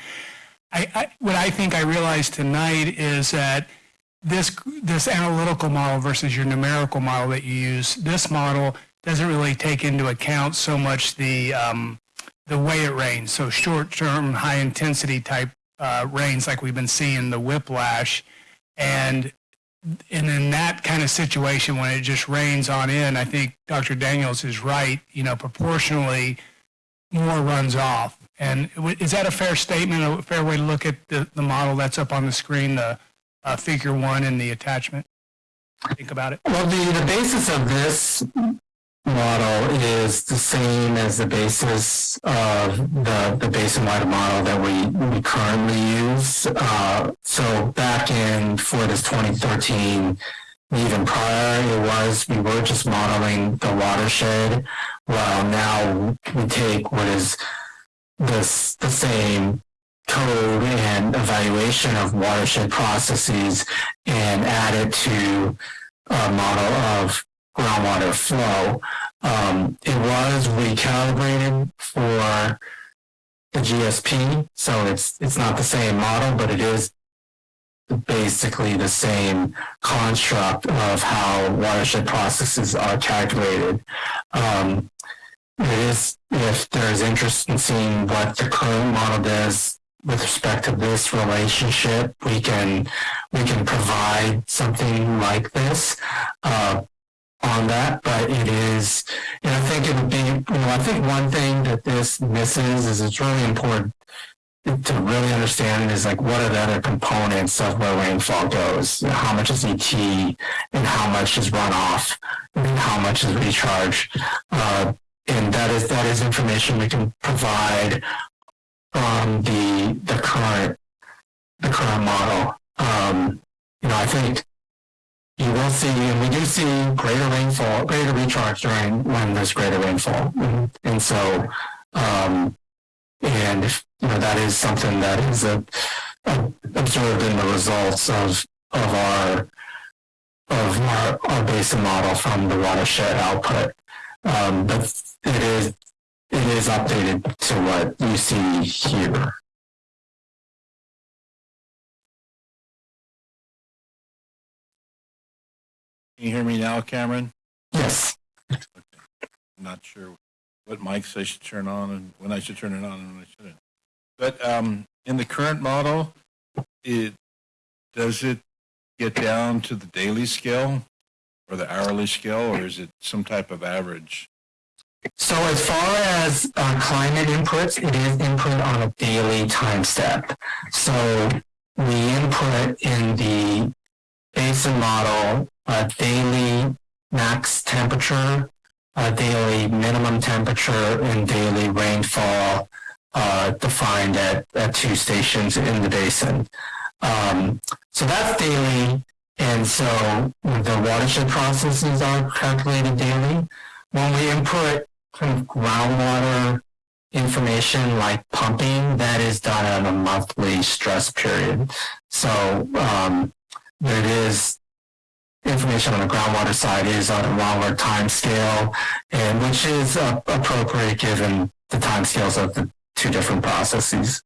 I, I, what I think I realized tonight is that this, this analytical model versus your numerical model that you use, this model doesn't really take into account so much the, um, the way it rains. So short-term, high-intensity type uh, rains like we've been seeing, the whiplash. And, and in that kind of situation, when it just rains on in, I think Dr. Daniels is right, you know, proportionally more runs off. And is that a fair statement, a fair way to look at the, the model that's up on the screen, the uh, figure one and the attachment? Think about it. Well, the, the basis of this model is the same as the basis of the, the basin-wide model that we, we currently use. Uh, so back in, for this 2013, even prior, it was, we were just modeling the watershed, while now we take what is this, the same code and evaluation of watershed processes and add it to a model of groundwater flow. Um, it was recalibrated for the GSP, so it's it's not the same model, but it is basically the same construct of how watershed processes are calculated. Um, it is if there is interest in seeing what the current model does with respect to this relationship, we can, we can provide something like this, uh, on that, but it is, and I think it would be, you know, I think one thing that this misses is it's really important to really understand is like what are the other components of where rainfall goes? How much is ET and how much is runoff and how much is recharge? Uh, and that is that is information we can provide from the the current the current model. Um, you know, I think you will see, and we do see greater rainfall, greater recharge during when there's greater rainfall, and, and so, um, and if, you know that is something that is a, a, observed in the results of of our of our, our basin model from the watershed output. Um, but it is it is updated to what you see here. Can you hear me now, Cameron? Yes. I'm not sure what mics I should turn on and when I should turn it on and when I shouldn't. But um, in the current model, it does it get down to the daily scale or the hourly scale, or is it some type of average? So as far as uh, climate inputs, it is input on a daily time step. So we input in the basin model a daily max temperature, a daily minimum temperature, and daily rainfall uh, defined at, at two stations in the basin. Um, so that's daily, and so the watershed processes are calculated daily. When we input kind of groundwater information like pumping, that is done on a monthly stress period. So um, there is information on the groundwater side is on a longer time scale, and which is uh, appropriate given the time scales of the two different processes.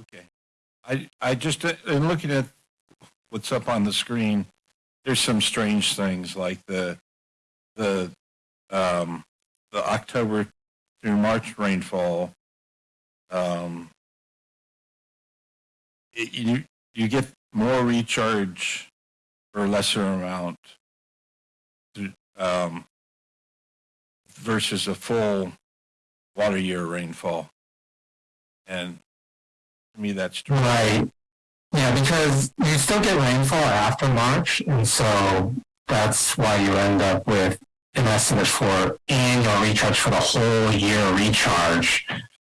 Okay. I, I just, uh, in looking at what's up on the screen, there's some strange things like the, the, um, the October through March rainfall. Um, it, you, you get more recharge for a lesser amount um, versus a full water year rainfall. And to me, that's true. Right. Yeah, because you still get rainfall after March, and so that's why you end up with an estimate for annual recharge for the whole year recharge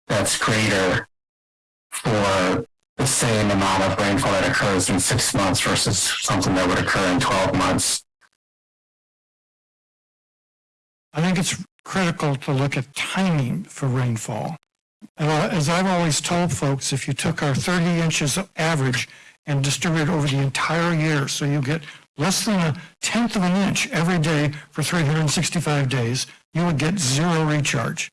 that's greater for the same amount of rainfall that occurs in six months versus something that would occur in 12 months. I think it's critical to look at timing for rainfall. Uh, as I've always told folks, if you took our 30 inches average and distributed over the entire year, so you get less than a tenth of an inch every day for 365 days, you would get zero recharge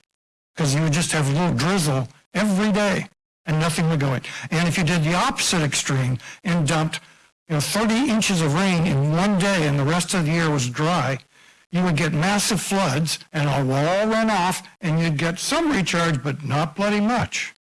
because you would just have a little drizzle every day and nothing would go in. And if you did the opposite extreme and dumped you know, 30 inches of rain in one day and the rest of the year was dry, you would get massive floods and it will all run off and you'd get some recharge, but not bloody much.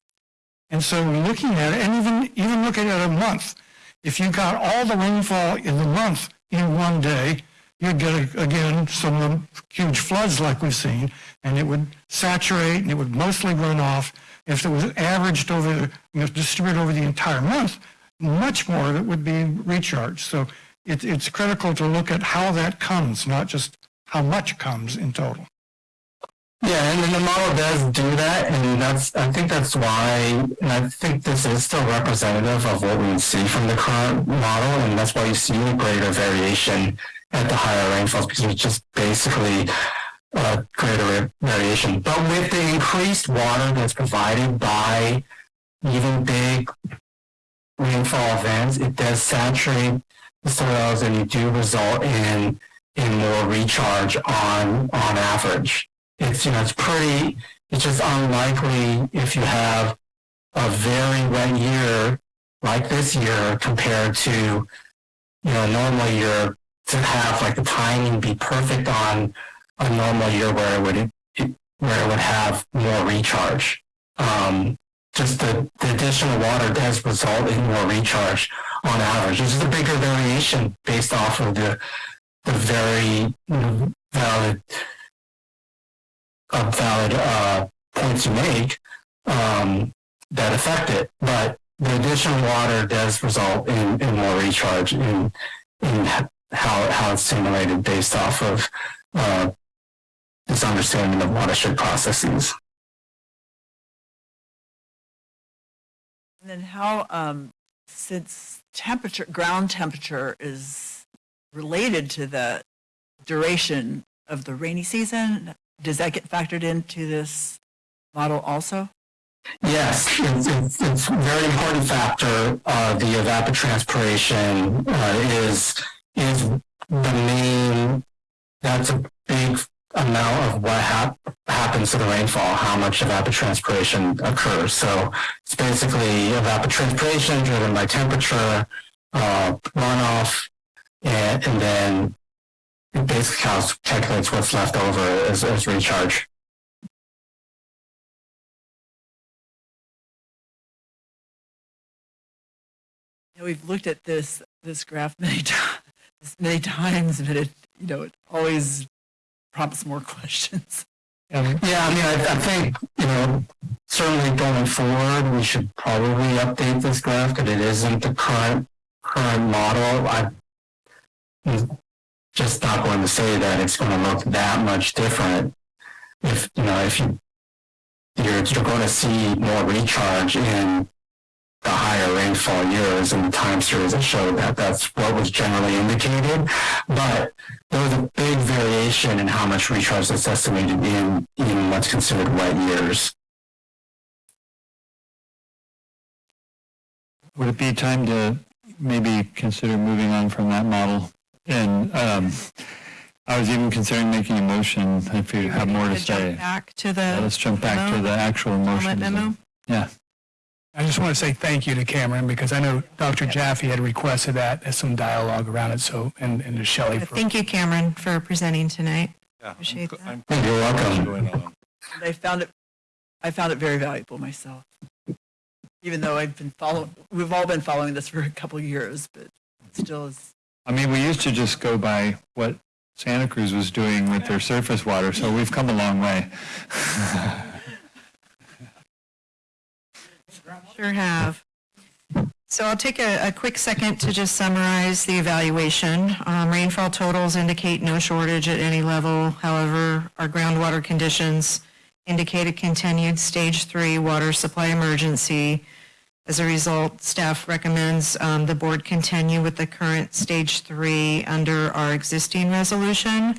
And so looking at it, and even, even looking at a month, if you got all the rainfall in the month in one day, you'd get, again, some huge floods like we've seen, and it would saturate and it would mostly run off. If it was averaged over, you know, distributed over the entire month, much more of it would be recharged. So it, it's critical to look at how that comes, not just how much comes in total. Yeah, and the model does do that, and that's I think that's why, and I think this is still representative of what we see from the current model, and that's why you see greater variation at the higher rainfalls because it's just basically uh, greater variation. But with the increased water that's provided by even big rainfall events, it does saturate the soils, and you do result in in more recharge on on average it's you know it's pretty it's just unlikely if you have a very wet year like this year compared to you know a normal year to have like the timing be perfect on a normal year where it would where it would have more recharge um, just the, the additional water does result in more recharge on average. This is a bigger variation based off of the, the very valid, uh, valid, uh, points you make, um, that affect it. But the additional water does result in, in more recharge in, in how, how it's simulated based off of, uh, this understanding of watershed processes. And then how, um, since temperature, ground temperature is related to the duration of the rainy season, does that get factored into this model also? Yes, it's, it's, it's a very important factor. Uh, the evapotranspiration uh, is is the main. That's a big amount of what hap- happens to the rainfall, how much evapotranspiration occurs. So it's basically evapotranspiration driven by temperature, uh, runoff, and, and then it basically calculates what's left over as, as recharge. We've looked at this, this graph many times, many times, but it, you know, it always prompts more questions. Yeah, I mean, I, I think, you know, certainly going forward, we should probably update this graph because it isn't the current, current model. I, I'm just not going to say that it's going to look that much different. If, you know, if you, you're, you're going to see more recharge in the higher rainfall years and the time series that showed that that's what was generally indicated. But there was a big variation in how much recharge that's estimated in in what's considered wet years. Would it be time to maybe consider moving on from that model? And um, I was even considering making a motion if you have more to To jump say. back to Yeah, the Let's jump back to the actual comment motion. memo. Yeah. I just want to say thank you to Cameron because I know Dr. Jaffe had requested that as some dialogue around it. So, and, and to Shelley for Thank you, Cameron, for presenting tonight. Yeah, I'm Appreciate that. I'm You're welcome. going I found it, I found it very valuable myself. Even though I've been following, we've all been following this for a couple of years, but it still is, I mean, we used to just go by what Santa Cruz was doing with their surface water, so we've come a long way. Sure have. So I'll take a, a quick second to just summarize the evaluation. Um, rainfall totals indicate no shortage at any level. However, our groundwater conditions indicate a continued stage three water supply emergency. As a result, staff recommends um, the board continue with the current stage three under our existing resolution,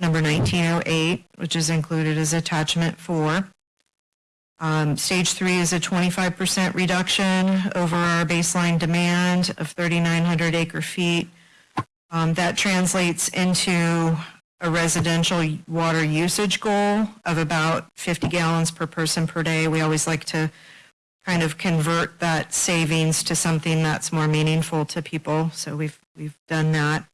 number 1908, which is included as attachment four. Um, Stage three is a 25% reduction over our baseline demand of 3,900 acre feet. Um, That translates into a residential water usage goal of about 50 gallons per person per day. We always like to kind of convert that savings to something that's more meaningful to people, so we've, we've done that.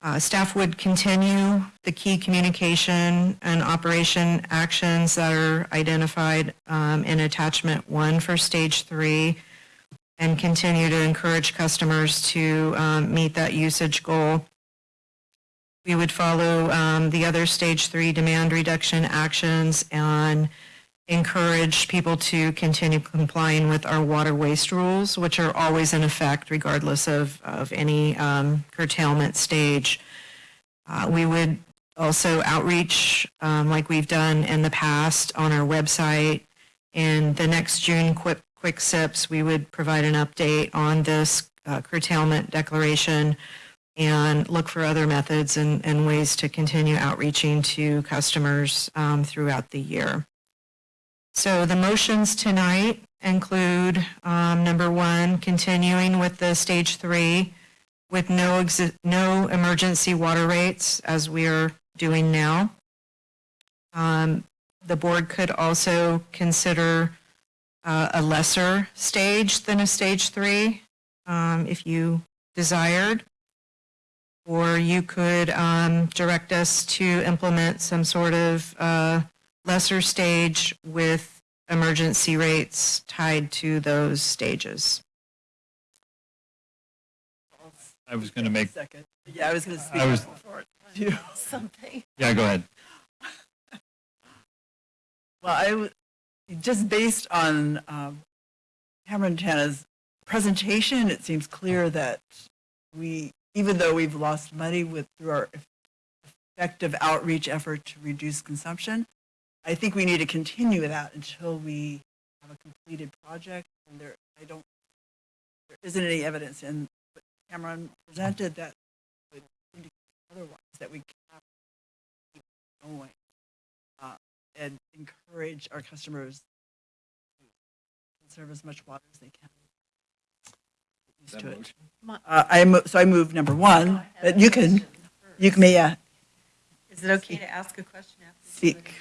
Uh, Staff would continue the key communication and operation actions that are identified um, in attachment one for stage three and continue to encourage customers to um, meet that usage goal. We would follow um, the other stage three demand reduction actions and encourage people to continue complying with our water waste rules, which are always in effect regardless of, of any um, curtailment stage. Uh, We would also outreach, um, like we've done in the past, on our website. In the next June Quick, Quick Sips, we would provide an update on this uh, curtailment declaration and look for other methods and, and ways to continue outreaching to customers um, throughout the year. So the motions tonight include, um, number one, continuing with the stage three with no no emergency water rates as we are doing now. Um, the board could also consider uh, a lesser stage than a stage three, um, if you desired. Or you could, um, direct us to implement some sort of, uh, lesser stage with emergency rates tied to those stages. I was going to make, Second. Yeah, I was going to speak. I was- before you. Something. yeah, go ahead. Well, I, w- just based on um, Cameron Tana's presentation, it seems clear that we, even though we've lost money with, through our effective outreach effort to reduce consumption, I think we need to continue that until we have a completed project. And there, I don't, there isn't any evidence in what Cameron presented that would indicate otherwise, that we cannot keep going uh, and encourage our customers to conserve as much water as they can. Get used to it. Uh, I, mo- so I move number one, but you can, you can, yeah, Is it okay to ask a question after? speak.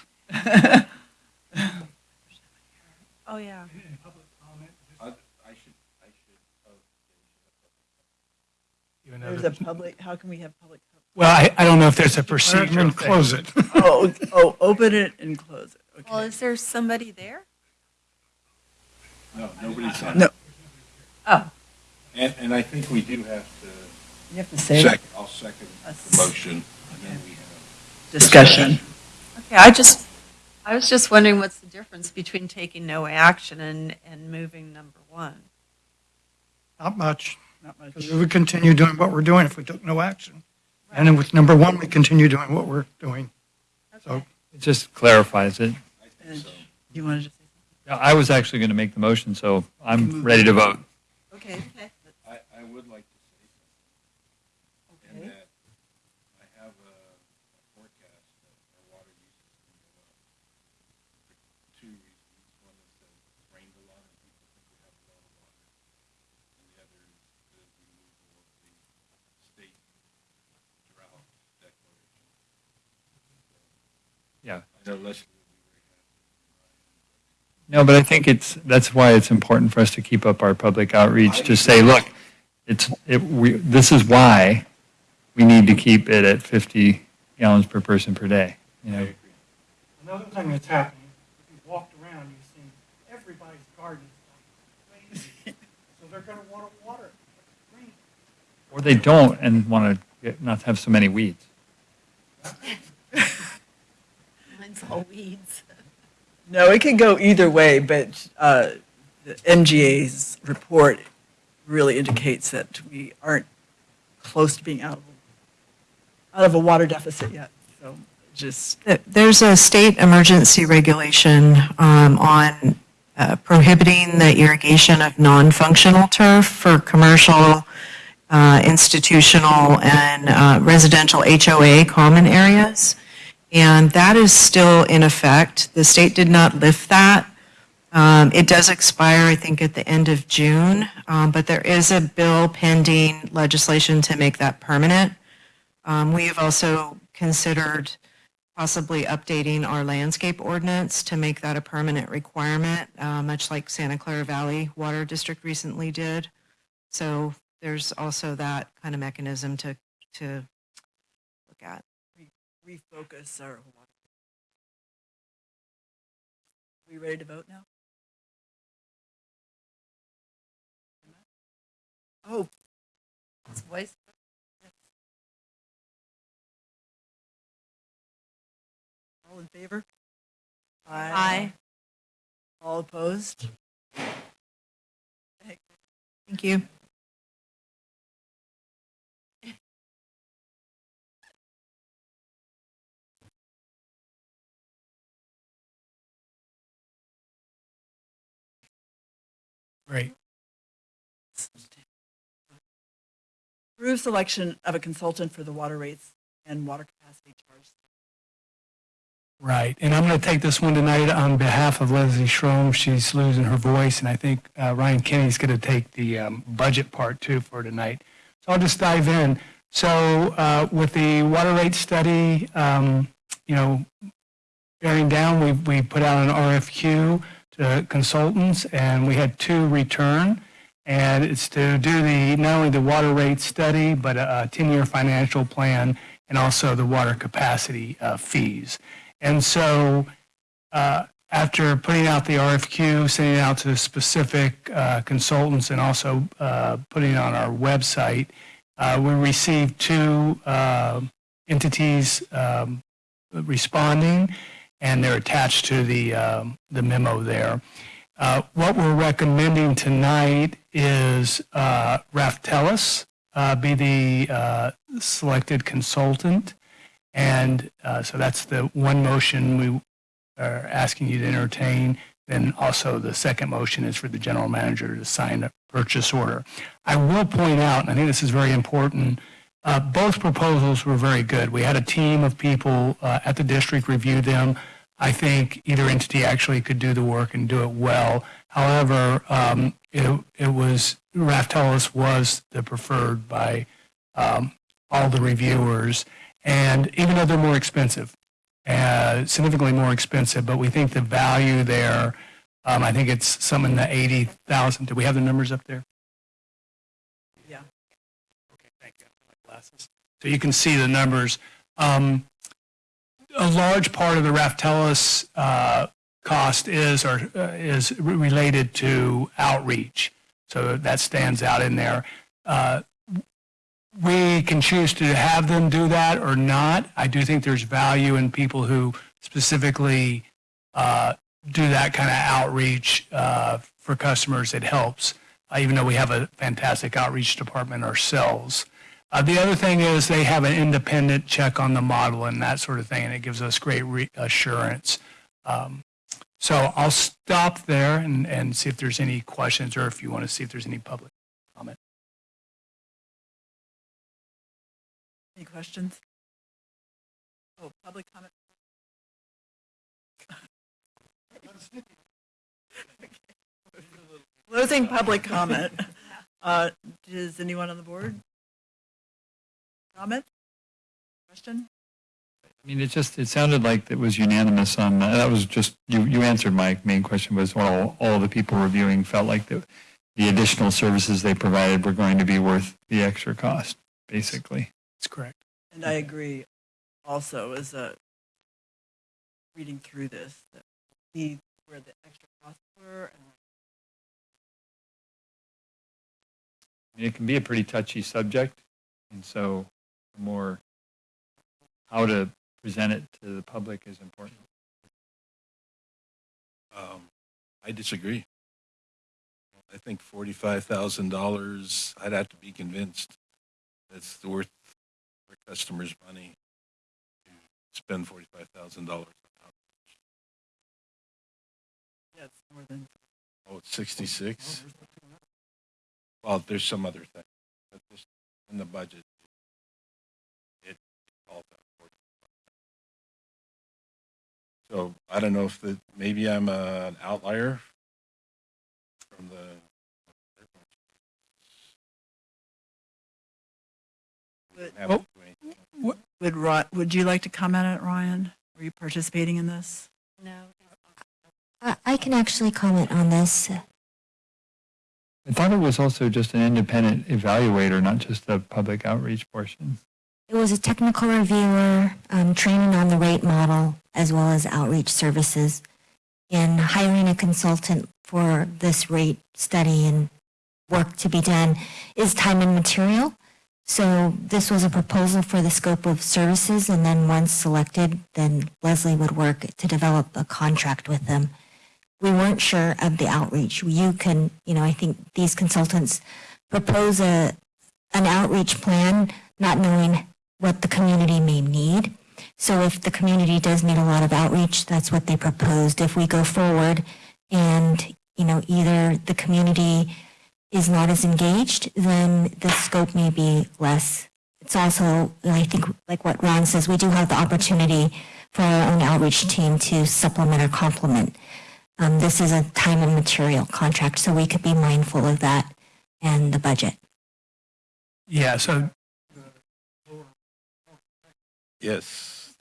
Oh, yeah. Even though There's a public, how can we have public? Well, I, I don't know if there's a procedure. And close it. Oh, oh, oh, open it and close it. Well, is there somebody there? No, nobody's on. No. Oh, And, and I think we do have to. You have to say Second, I'll second Us. the motion, and then we have. discussion. okay, I just, I was just wondering what's the difference between taking no action and, and moving number one? Not much, Not much. because we would continue doing what we're doing if we took no action. And then with number one, we continue doing what we're doing. So It just clarifies it. And You wanted to say Yeah, I was actually going to make the motion, so I'm ready to vote. something? Okay. I, I would like to say something. In Okay. that I have a a forecast that our water usage is going to go up. For two reasons. One is that it's rained a lot and people think we have a lot of water. And the other is the removal of the state drought declaration. Yeah. I know Leslie will be very happy. No, but I think it's, that's why it's important for us to keep up our public outreach, to say, look, it's, it, we, this is why we need to keep it at 50 gallons per person per day, you know? Another thing that's happening, if you walked around, you've seen everybody's garden is like crazy. So they're gonna wanna water it. Rain. Or they don't and want to not have so many weeds. Mine's all weeds. No, it could go either way, but uh, the MGA's report really indicates that we aren't close to being out of, out of a water deficit yet. So just, There's a state emergency regulation um, on uh, prohibiting the irrigation of non-functional turf for commercial, uh, institutional, and uh, residential HOA common areas. And that is still in effect. The state did not lift that. Um, It does expire, I think, at the end of June, um, but there is a bill pending legislation to make that permanent. Um, We have also considered possibly updating our landscape ordinance to make that a permanent requirement, uh, much like Santa Clara Valley Water District recently did. So there's also that kind of mechanism to, to. Refocus our. Are We ready to vote now? Oh, It's voice. all in favor? Aye. Aye. All opposed? Thank you. Great. Approve selection of a consultant for the water rates and water capacity charge. Right, and I'm going to take this one tonight on behalf of Leslie Strohm. She's losing her voice, and I think uh, Ryan Kenny's going to take the um, budget part too for tonight. So I'll just dive in. So uh, with the water rate study, um, you know, bearing down, we, we put out an RFQ to consultants, and we had two return. And it's to do the, not only the water rate study, but a a 10-year financial plan, and also the water capacity uh, fees. And so uh, after putting out the RFQ, sending it out to specific uh, consultants and also uh, putting it on our website, uh, we received two uh, entities um, responding, and they're attached to the, um, the memo there. Uh, What we're recommending tonight is uh, Raftelis uh, be the uh, selected consultant. And uh, so that's the one motion we are asking you to entertain. Then also the second motion is for the general manager to sign a purchase order. I will point out, and I think this is very important, uh, both proposals were very good. We had a team of people uh, at the district review them. I think either entity actually could do the work and do it well. However, um, it, it was, Raftelis was the preferred by um, all the reviewers. And even though they're more expensive, uh, significantly more expensive, but we think the value there, um, I think it's some in the 80,000. Do we have the numbers up there? Yeah. Okay, thank glasses. So you can see the numbers. Um, a large part of the Raftelis uh, cost is or uh, is related to outreach. So that stands out in there. Uh, we can choose to have them do that or not. I do think there's value in people who specifically uh, do that kind of outreach uh, for customers. It helps, uh, even though we have a fantastic outreach department ourselves. Uh, the other thing is they have an independent check on the model and that sort of thing, and it gives us great reassurance. Um, so I'll stop there and, and see if there's any questions or if you want to see if there's any public comment. Any questions? Oh, public comment? Closing public comment. Uh, Does anyone on the board? Comment? Question? I mean, it just, it sounded like it was unanimous on, uh, that was just, you, you answered my main question was, well, all the people reviewing felt like the, the additional services they provided were going to be worth the extra cost, basically. That's correct. And I agree also as a, reading through this, that see where the extra costs were and It can be a pretty touchy subject, and so the more how to present it to the public is important. Um, I disagree. I think forty-five thousand dollars, I'd have to be convinced that's worth our customers' money to spend forty-five thousand dollars. yeah, it's more than. Oh, it's sixty-six? Well, there's some other thing, but just in the budget, it calls out for So I don't know if the, maybe I'm a- an outlier from the. But- Have to. Would, Ry- would you like to comment on it, Ryan? Are you participating in this? No. I, I can actually comment on this. I thought it was also just an independent evaluator, not just the public outreach portion. It was a technical reviewer, um, training on the rate model, as well as outreach services. In hiring a consultant for this rate study and work to be done is time and material. So this was a proposal for the scope of services, and then once selected, then Leslie would work to develop a contract with them. We weren't sure of the outreach. You can, you know, I think these consultants propose a, an outreach plan, not knowing what the community may need. So if the community does need a lot of outreach, that's what they proposed. If we go forward and, you know, either the community is not as engaged, then the scope may be less. It's also, I think, like what Ron says, we do have the opportunity for our own outreach team to supplement or complement. Um, this is a time and material contract, so we could be mindful of that and the budget. Yeah, so Yes,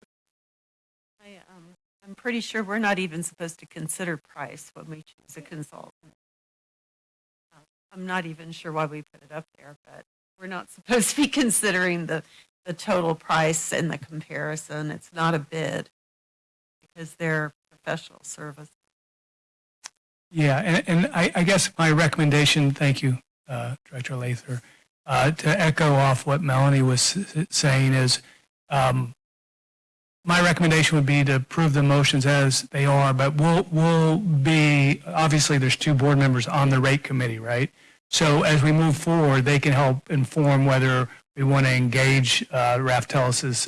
I, um, I'm pretty sure we're not even supposed to consider price when we choose a consultant. Uh, I'm not even sure why we put it up there, but we're not supposed to be considering the, the total price and the comparison. It's not a bid because they're professional service. Yeah, and, and I, I guess my recommendation, thank you, uh, Director Lather, uh, to echo off what Melanie was saying is, um, my recommendation would be to approve the motions as they are, but we'll, we'll be, obviously, there's two board members on the rate committee, right? So as we move forward, they can help inform whether we want to engage uh,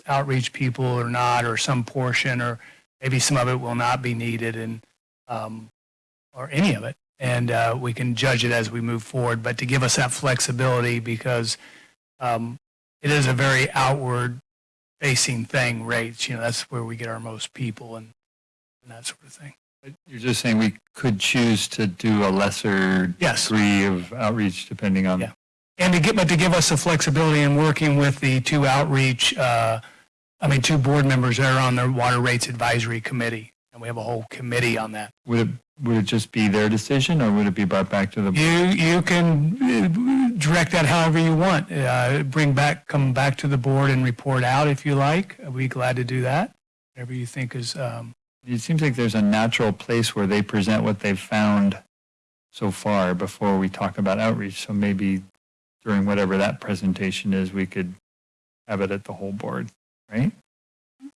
outreach people or not, or some portion, or maybe some of it will not be needed, and, um, or any of it. And uh, we can judge it as we move forward, but to give us that flexibility because um, it is a very outward facing thing, rates, you know, that's where we get our most people and, and that sort of thing. You're just saying we could choose to do a lesser Yes. degree of outreach depending on. Yeah. And to get, but to give us the flexibility in working with the two outreach, uh, I mean, two board members that are on the Water Rates Advisory Committee. And we have a whole committee on that. Would it, would it just be their decision or would it be brought back to the? You, you can direct that however you want. Uh, Bring back, come back to the board and report out if you like. I'd be glad to do that. Whatever you think is, um, It seems like there's a natural place where they present what they've found so far before we talk about outreach. So maybe during whatever that presentation is, we could have it at the whole board, right?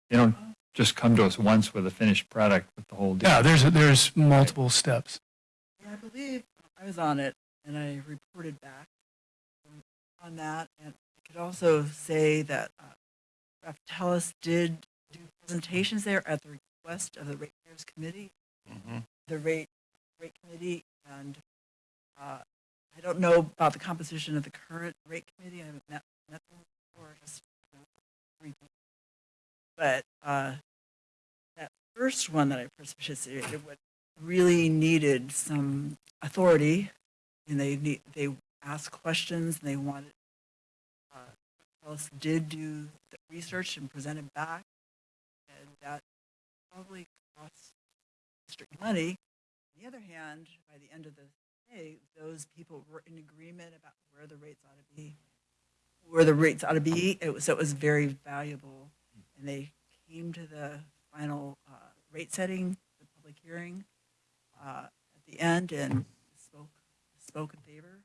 They don't just come to us once with a finished product with the whole deal. yeah, there's, there's multiple steps. I believe I was on it and I reported back on that. And I could also say that uh, did do presentations there at the request of the ratepayers committee, Mhm. the rate, rate committee. And uh, I don't know about the composition of the current rate committee. I haven't met, met them before, just. But uh, that first one that I participated with really needed some authority and they need, they asked questions and they wanted, uh, Alice did do the research and presented back. And that probably cost district money. On the other hand, by the end of the day, those people were in agreement about where the rates ought to be, where the rates ought to be. It was, so it was very valuable. And they came to the final, uh, rate setting, the public hearing, uh, at the end and spoke, spoke in favor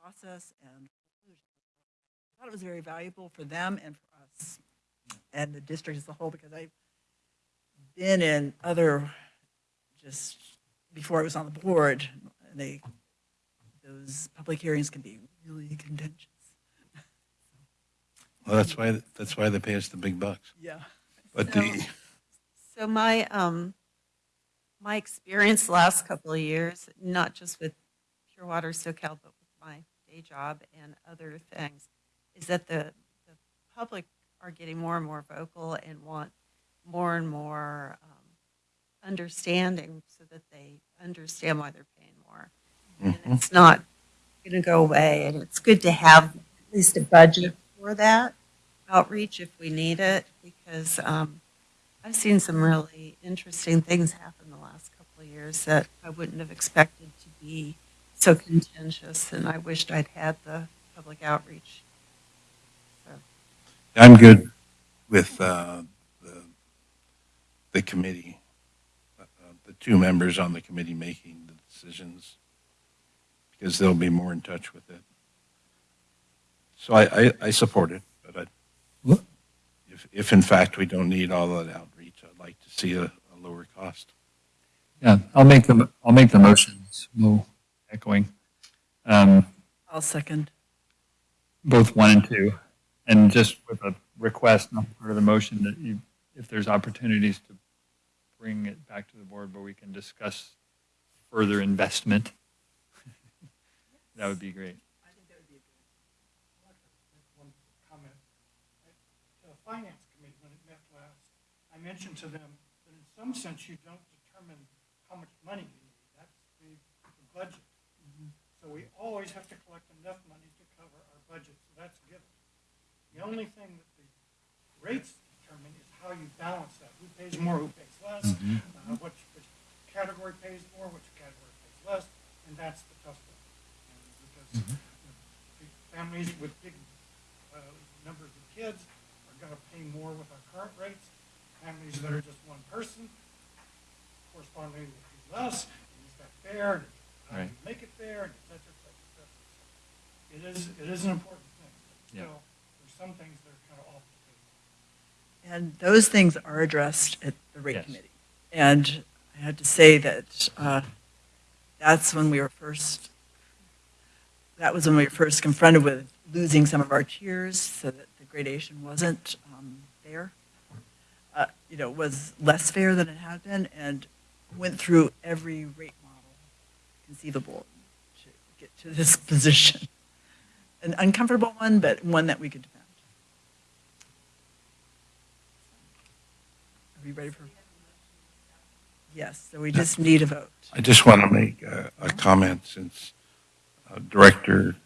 process and I thought it was very valuable for them and for us and the district as a whole because I've been in other, just before I was on the board, and they, those public hearings can be really contentious. Well, that's why, that's why they pay us the big bucks. Yeah. But So- the, So my, um, my experience the last couple of years, not just with Pure Water Soquel, but with my day job and other things, is that the, the public are getting more and more vocal and want more and more, um, understanding so that they understand why they're paying more. And it's not going to go away, and it's good to have at least a budget for that outreach if we need it, because, um, I've seen some really interesting things happen the last couple of years that I wouldn't have expected to be so contentious, and I wished I'd had the public outreach. So, I'm good with, uh, the, the committee, uh, the two members on the committee making the decisions, because they'll be more in touch with it. So I, I, I support it, but I, if, if in fact we don't need all that outreach, I'd like to see a, a lower cost. Yeah, I'll make the, I'll make the motions, no echoing. Um, I'll second. both one and two. And just with a request, not part of the motion, that you, if there's opportunities to bring it back to the board where we can discuss further investment, that would be great. I think that would be a good I'd like to make one comment. The Finance Committee, when it met last, I mentioned to them that in some sense you don't determine how much money you need. That's the the budget. So we always have to collect enough money to cover our budget, so that's a given. The only thing that the rates determine is how you balance that. Who pays more, who pays less, uh, which, which category pays more, which category pays less, and that's the tough one. And Because you know, big families with big uh, numbers of kids are going to pay more with our current rates. Families that are just one person correspondingly will pay less. And fair, and how do Right. you make it fair, and et cetera, et cetera, et cetera. It is, it is an important thing. but Yeah. Still, there's some things that are kind of off the table. And those things are addressed at the rate Yes. committee. And I had to say that uh, that's when we were first, that was when we were first confronted with losing some of our tiers so that the gradation wasn't um, fair. Uh, You know, was less fair than it had been and went through every rate model conceivable to get to this position. An uncomfortable one, but one that we could defend. Are we ready for? Yes, so we just need a vote. I just want to make a, a comment since uh, Director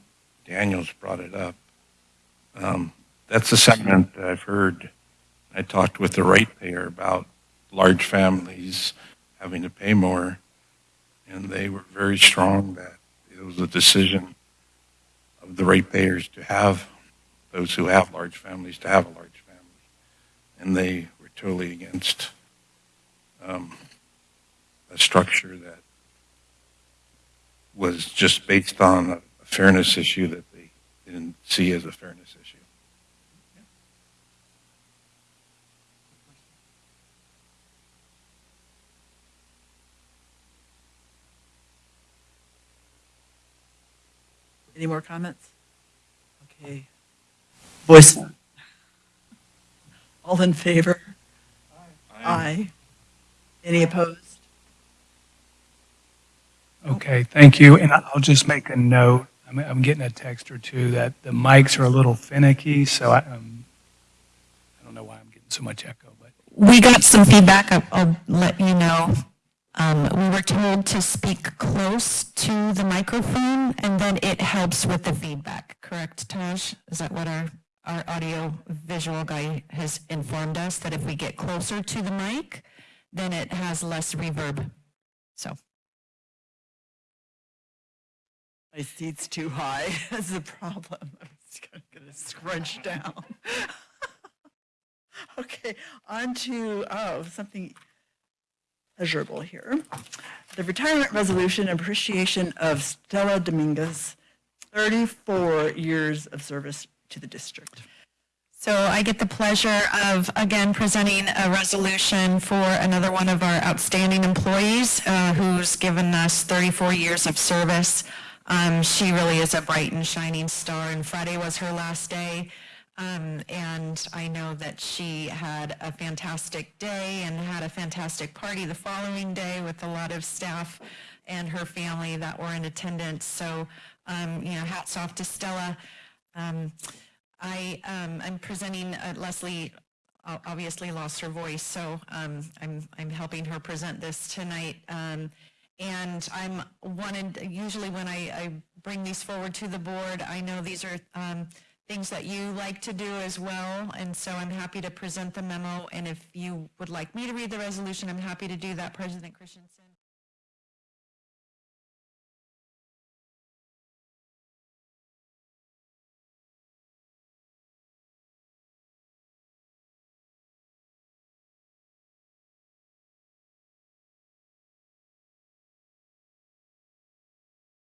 Daniels brought it up. Um, That's a sentiment that I've heard. I talked with the ratepayer about large families having to pay more, and they were very strong that it was a decision of the ratepayers to have those who have large families to have a large family. And they were totally against um, a structure that was just based on a fairness issue that they didn't see as a fairness issue. Any more comments? Okay. Voice. All in favor? Aye. Any opposed? Okay, thank you. And I'll just make a note. I'm, I'm getting a text or two that the mics are a little finicky, so I, um, I don't know why I'm getting so much echo, but We got some feedback, I'll- I'll let you know. Um, We were told to speak close to the microphone, and then it helps with the feedback, correct, Taj? Is that what our, our audio visual guy has informed us, that if we get closer to the mic, then it has less reverb, so. My seat's too high. That's the problem. I'm just gonna- scrunch down. Okay, on to, oh, something pleasurable here. The retirement resolution appreciation of Stella Dominguez, 34 years of service to the district. So I get the pleasure of, again, presenting a resolution for another one of our outstanding employees uh, who's given us 34 years of service. Um, She really is a bright and shining star, and Friday was her last day. Um, And I know that she had a fantastic day and had a fantastic party the following day with a lot of staff and her family that were in attendance. So, um, you know, hats off to Stella. Um, I, um, I'm presenting, uh, Leslie obviously lost her voice, so, um, I'm, I'm helping her present this tonight. Um, and I'm wanted, usually when I, I bring these forward to the board, I know these are, um, things that you like to do as well, and so I'm happy to present the memo, and if you would like me to read the resolution, I'm happy to do that, President Christensen.